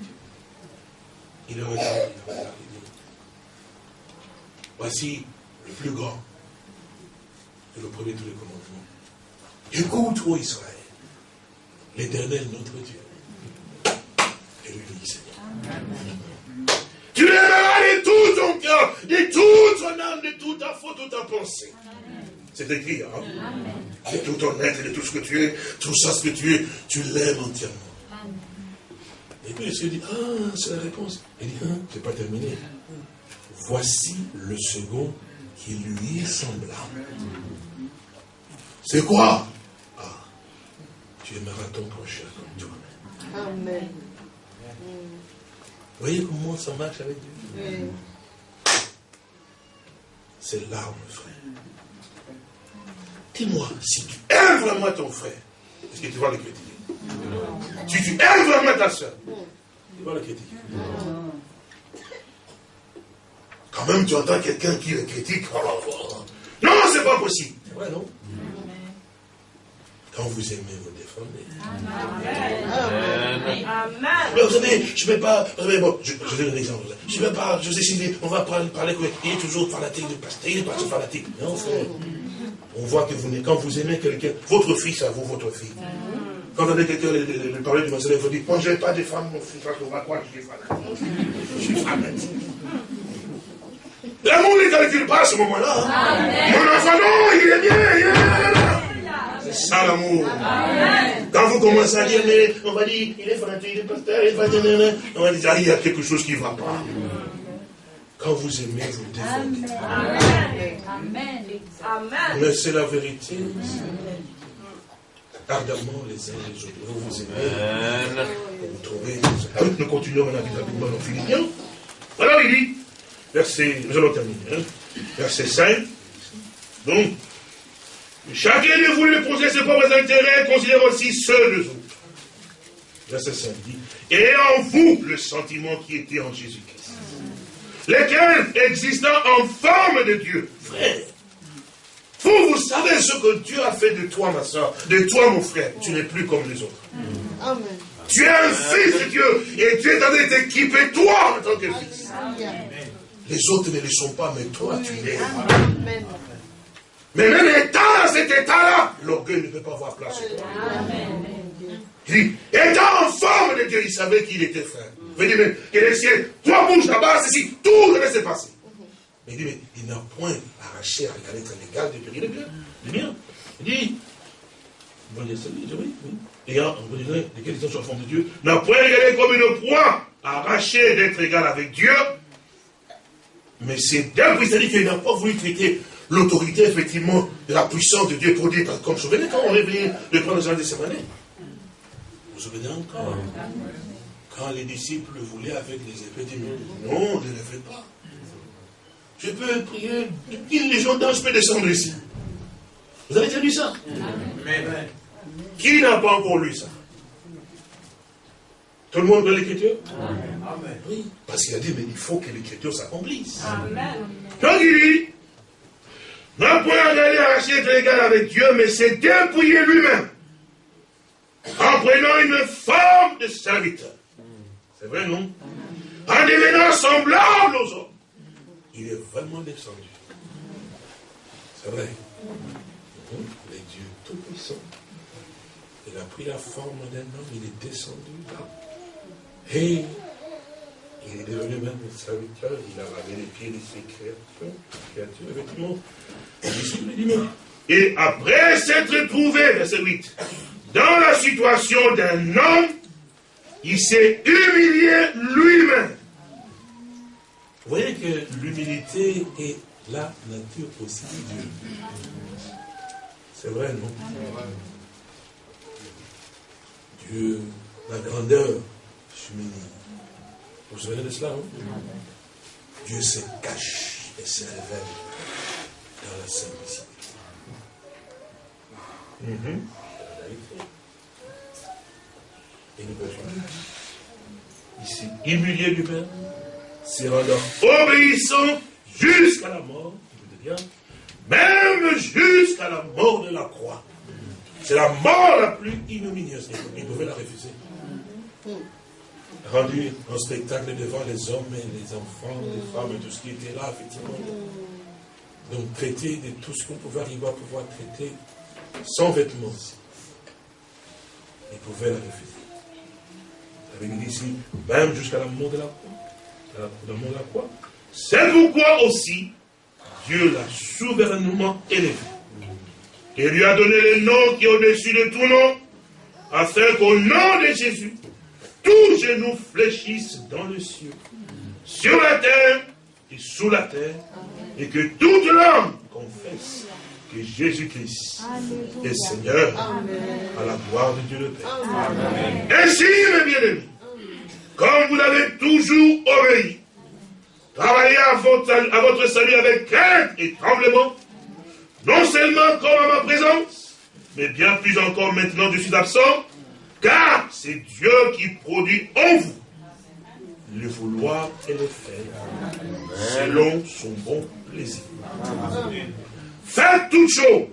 Il est regardé, il est Voici le plus grand et le premier de tous les commandements. Écoute, ô Israël, l'éternel notre Dieu et lui Seigneur. Tu l'aimeras de tout ton cœur, de toute ton âme, de toute ta faute, de toute ta pensée. C'est écrit, hein? De tout ton être, de tout ce que tu es, tout ça ce que tu es, tu l'aimes entièrement. Et puis il se dit, ah, c'est la réponse. Il dit, ah, c'est pas terminé. Voici le second qui lui est semblable. C'est quoi? Ah, tu aimeras ton prochain comme toi. Amen. Vous voyez comment ça marche avec Dieu? C'est l'arme, frère. Dis-moi, si tu aimes vraiment ton frère, est-ce que tu vas le critiquer? Si tu aimes vraiment ta soeur, tu vas le critiquer. Quand même, tu entends quelqu'un qui le critique. Oh, oh, oh. Non, c'est pas possible. C'est vrai, non? Quand vous aimez, vous défendez. Amen. Mais vous savez, je ne vais pas. bon, je, je donne un exemple. Je ne vais pas. Je sais, on va parler, parler il est toujours fanatique de pasteur. Il est pas fanatique. Non, frère. On voit que vous, quand vous aimez quelqu'un, votre fils à vous, votre fille. Quand vous avez quelqu'un lui parler du monsieur, vous dites, moi je n'ai pas de femme, mon fils, on va croire que je suis fanatique. Je suis fanatique. L'amour ne calcule pas à ce moment-là. Mon enfant, non, il est bien, il est. C'est ça l'amour. Quand vous commencez à dire, mais on va dire, il est fanatique, il est pasteur, il va dire, on va dire, ah, il y a quelque chose qui ne va pas. Quand vous aimez, vous défendez. Amen. Mais c'est la vérité. Ardemment les uns les autres. Vous vous aimez. Vous trouvez. Ah nous continuons maintenant avec nos Philippiens. Alors il dit, verset, nous allons terminer, hein, verset 5. Donc, chacun de vous les poser ses propres intérêts, considère aussi ceux des autres. Verset 5 dit, et en vous le sentiment qui était en Jésus-Christ, lequel existant en forme de Dieu, frère, vous, vous savez ce que Dieu a fait de toi, ma soeur, de toi, mon frère. Tu n'es plus comme les autres. Amen. Tu es un fils de Dieu et Dieu est en train t'équiper, toi, en tant que fils. Les autres ne le sont pas, mais toi, tu l'es. Mais même étant dans cet état-là, l'orgueil ne peut pas avoir place. Il dit, étant en forme de Dieu, il savait qu'il était frère. Il dit, mais que les cieux, toi bouge là-bas, ceci, tout devait se passer. Mais il dit, mais il n'a point arraché à regarder être légal de périr le bien. Le bien. Il dit, vous voyez ça, oui, oui. Ayant, vous direz, lesquels sont sur la forme de Dieu, n'a point regardé comme une proie arrachée d'être égal avec Dieu, mais c'est d'un c'est-à-dire qu'il n'a pas voulu traiter l'autorité, effectivement, de la puissance de Dieu pour dire, comme vous souvenez quand on est venu de prendre Jean de Sémané Vous vous souvenez encore? Quand les disciples voulaient avec les épées, non, ne le faites pas. Je peux prier, une légion d'anges peut descendre ici. Vous avez déjà lu ça? Qui n'a pas encore lu ça? Tout le monde veut l'écriture Amen. Oui, parce qu'il a dit, mais il faut que l'écriture s'accomplisse. Amen. Donc il dit, non point d'aller arracher être égal avec Dieu, mais c'est dépouiller lui-même. En prenant une forme de serviteur. C'est vrai, non? En devenant semblable aux hommes. Il est vraiment descendu. C'est vrai. Les dieux tout-puissants. Il a pris la forme d'un homme, il est descendu là. Et il est devenu même un serviteur, il a lavé les pieds de ses créatures, créatures effectivement. Et après s'être trouvé, verset 8, dans la situation d'un homme, il s'est humilié lui-même. Vous voyez que l'humilité est la nature aussi de Dieu. C'est vrai, non? Dieu, la grandeur vous vous souvenez de cela, non Dieu se cache et se révèle dans la simplicité. Mhm. Et nous Ici, humilié du Père, se rendant obéissant jusqu'à la mort, même jusqu'à la mort de la croix. C'est la mort la plus ignominieuse. Il pouvait la refuser. Rendu un spectacle devant les hommes et les enfants, les femmes, et tout ce qui était là, effectivement. Donc traiter de tout ce qu'on pouvait arriver à pouvoir traiter sans vêtements aussi. Il pouvait la refuser. Avait dit ici, même jusqu'à la mort de la croix. La mort de la croix. C'est pourquoi aussi, Dieu l'a souverainement élevé. Et lui a donné le nom qui est au-dessus de tout nom, afin qu'au nom de Jésus, tous genoux fléchissent dans le ciel, sur la terre et sous la terre, et que toute langue confesse que Jésus-Christ est Seigneur à la gloire de Dieu le Père. Ainsi, mes bien-aimés, comme vous l'avez toujours obéi, travaillez à votre, à votre salut avec crainte et tremblement, non seulement comme à ma présence, mais bien plus encore maintenant je suis absent, car c'est Dieu qui produit en vous le vouloir et le faire, selon son bon plaisir. Faites toutes choses,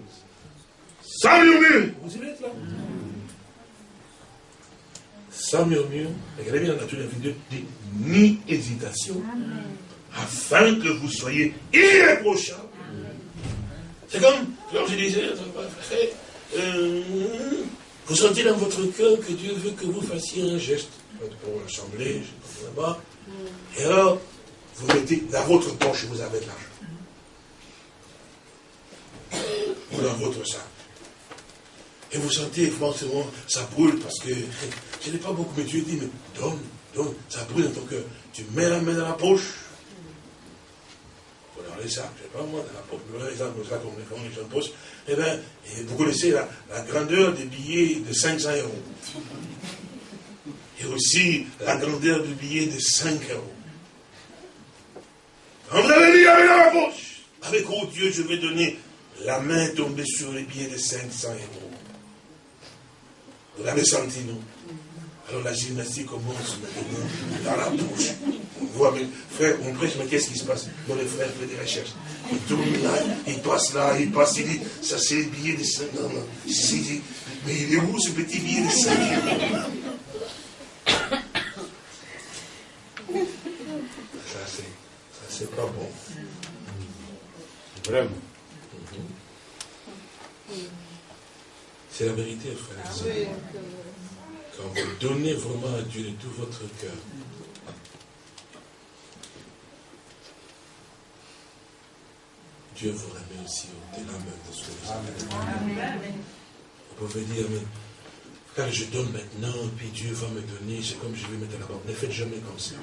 sans murmure. Vous y êtes là Sans murmure, regardez bien la nature de la dit ni hésitation, afin que vous soyez irréprochables c'est comme, comme je disais, euh, vous sentez dans votre cœur que Dieu veut que vous fassiez un geste pour l'assemblée, là-bas. Et alors, vous mettez dans votre poche, vous avez de l'argent. Ou dans votre sac. Et vous sentez, forcément, ça brûle parce que <laughs> je n'ai pas beaucoup, mais Dieu dit, mais donne, donne, ça brûle dans ton cœur. Tu mets la main dans la poche, pas moi, les gens eh vous connaissez la, grandeur des billets de 500 euros. Et aussi la grandeur du billet de 5 euros. Quand vous avez dit, avec la poche, avec oh Dieu, je vais donner la main tombée sur les billets de 500 euros. Vous l'avez senti, non? Alors la gymnastique commence maintenant dans la bouche. On voit, mais frère, on prêche, mais qu'est-ce qui se passe? Non, les frères font des recherches. Il tourne là, il passe là, il passe, il dit, ça c'est le billet de 5 non, non. mais il est où ce petit billet de 5 Ça c'est, ça c'est pas bon. Vraiment. C'est la vérité, frère. Quand vous donnez vraiment à Dieu de tout votre cœur, Dieu vous remet aussi au-delà même de ce que vous avez. Vous pouvez dire, mais quand je donne maintenant, puis Dieu va me donner, c'est comme je vais mettre à la banque. Ne faites jamais comme ça.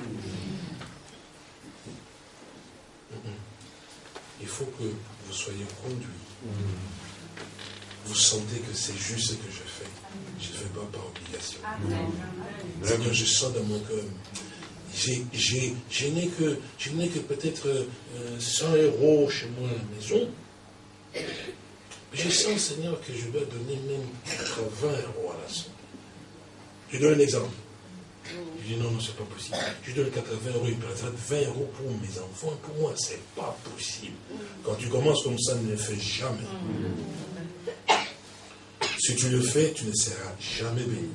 Il faut que vous soyez conduit. Vous sentez que c'est juste ce que je fais. Je ne fais pas par obligation. Seigneur, je sens dans mon cœur. Je n'ai que, que peut-être 100 euh, euros chez moi à la maison. Je sens, Seigneur, que je dois donner même 80 euros à la somme. Je donne un exemple. Je dis non, non, c'est pas possible. Je donne 80 euros, il présente 20 euros pour mes enfants. Pour moi, c'est pas possible. Quand tu commences comme ça, ne le fais jamais. Si tu le fais, tu ne seras jamais béni.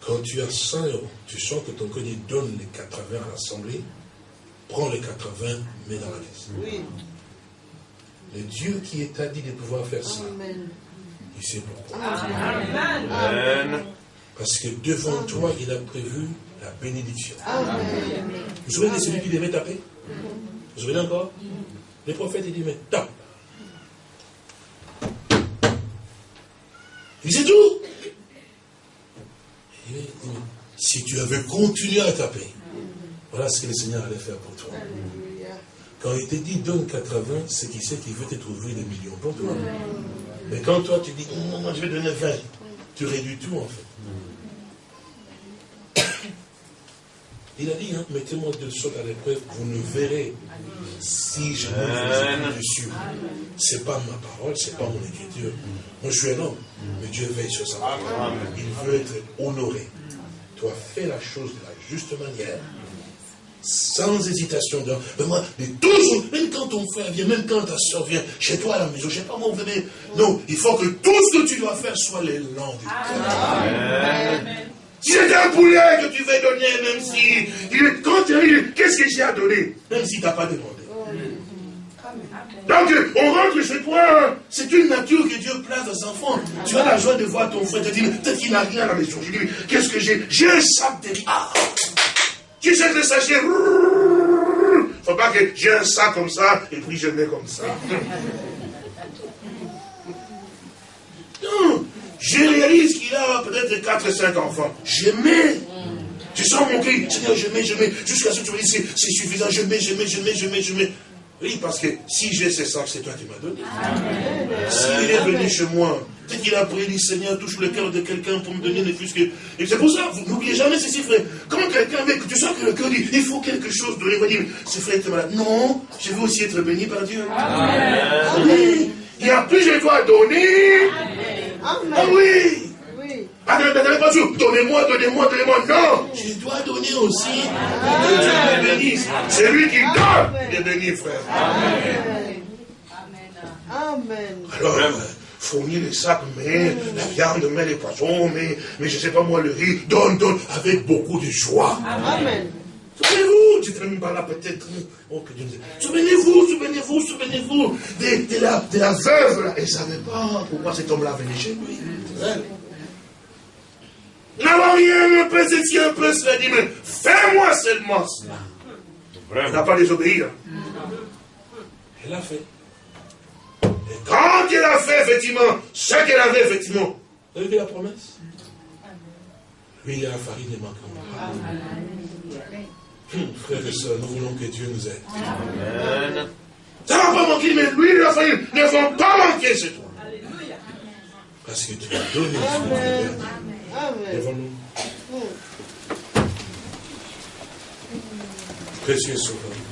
Quand tu as 100 euros, tu sens que ton cœur donne les 80 à l'assemblée, prends les 80, mets dans la caisse. Oui. Le Dieu qui est à dit de pouvoir faire ça, il sait pourquoi. Amen. Parce que devant toi, il a prévu la bénédiction. Amen. Vous vous souvenez de celui qui devait taper? Vous vous souvenez encore? Le prophète, il dit, mais tape. C'est tout. Si tu avais continué à taper, voilà ce que le Seigneur allait faire pour toi. Quand il te dit donne 80, c'est qu'il sait qu'il veut te trouver des millions pour toi. Mais quand toi tu dis non, non, je vais donner 20, tu réduis tout en fait. Il a dit, hein, mettez-moi de sorte à l'épreuve, vous ne verrez si je ne vous dessus. Ce n'est pas ma parole, ce n'est pas mon écriture. Moi, je suis un homme, mais Dieu veille sur sa parole. Il veut être honoré. Tu as fait la chose de la juste manière sans hésitation. Mais moi, mais toujours, même quand ton frère vient, même quand ta soeur vient chez toi à la maison, je ne sais pas moi, vous venez. Non, il faut que tout ce que tu dois faire soit l'élan du cœur. C'est un poulet que tu veux donner, même si, quand tu arrives, qu'est-ce que j'ai à donner? Même si tu n'as pas demandé. Donc, on rentre chez toi, c'est une nature que Dieu place aux enfants. Tu as la joie de voir ton frère te dire, peut-être qu'il n'a rien à la maison. Je dis, qu'est-ce que j'ai? J'ai un sac de riz. Ah tu sais le sachet. Faut pas que j'ai un sac comme ça et puis je mets comme ça. Je réalise qu'il a peut-être 4-5 enfants. Je mets. Tu sens mon cri, Seigneur, je mets, je mets, jusqu'à ce que tu me dises, c'est suffisant, je mets, je mets, je mets, je mets, je mets. Oui, parce que si j'ai ces sacs, c'est toi qui m'as donné. S'il est venu chez moi, peut qu'il a prié, dit Seigneur, touche le cœur de quelqu'un pour me donner ne plus que. Et c'est pour ça, vous n'oubliez jamais ceci, frère. Quand quelqu'un que tu sens que le cœur dit, il faut quelque chose de lui dire, ce frère est malade. Non, je veux aussi être béni par Dieu. Amen. Il y a plus je dois donner. Amen. Ah oui. Donnez-moi, donnez-moi, donnez-moi. Non, je dois donner aussi. Que Dieu me bénisse. C'est lui qui donne. Il est béni, frère. Amen. Amen. Alors, fournir les sacs, mais la viande, mais les poissons, mais, mais je ne sais pas moi, le riz, donne, donne, avec beaucoup de joie. Amen. Souvenez-vous, tu te même pas là peut-être. Oh, souvenez-vous, souvenez-vous, souvenez-vous de, de, la, de la veuve là. Elle ne savait pas pourquoi cet homme-là venait chez lui. N'avons rien, un peu ceci, un peu cela. Dit, mais fais-moi seulement cela. Elle n'a pas désobéi. Hein. Elle a fait. Et quand elle a fait, effectivement, ce qu'elle avait, effectivement, vous avez vu la promesse? Lui, il a la farine des manquements. Hum, frères et sœurs, nous voulons que Dieu nous aide. Amen. Ça ne va pas manquer, mais lui, la farine ne vont pas manquer, c'est toi. Parce que tu as donné. Amen. Devant nous. Précieux sauveur.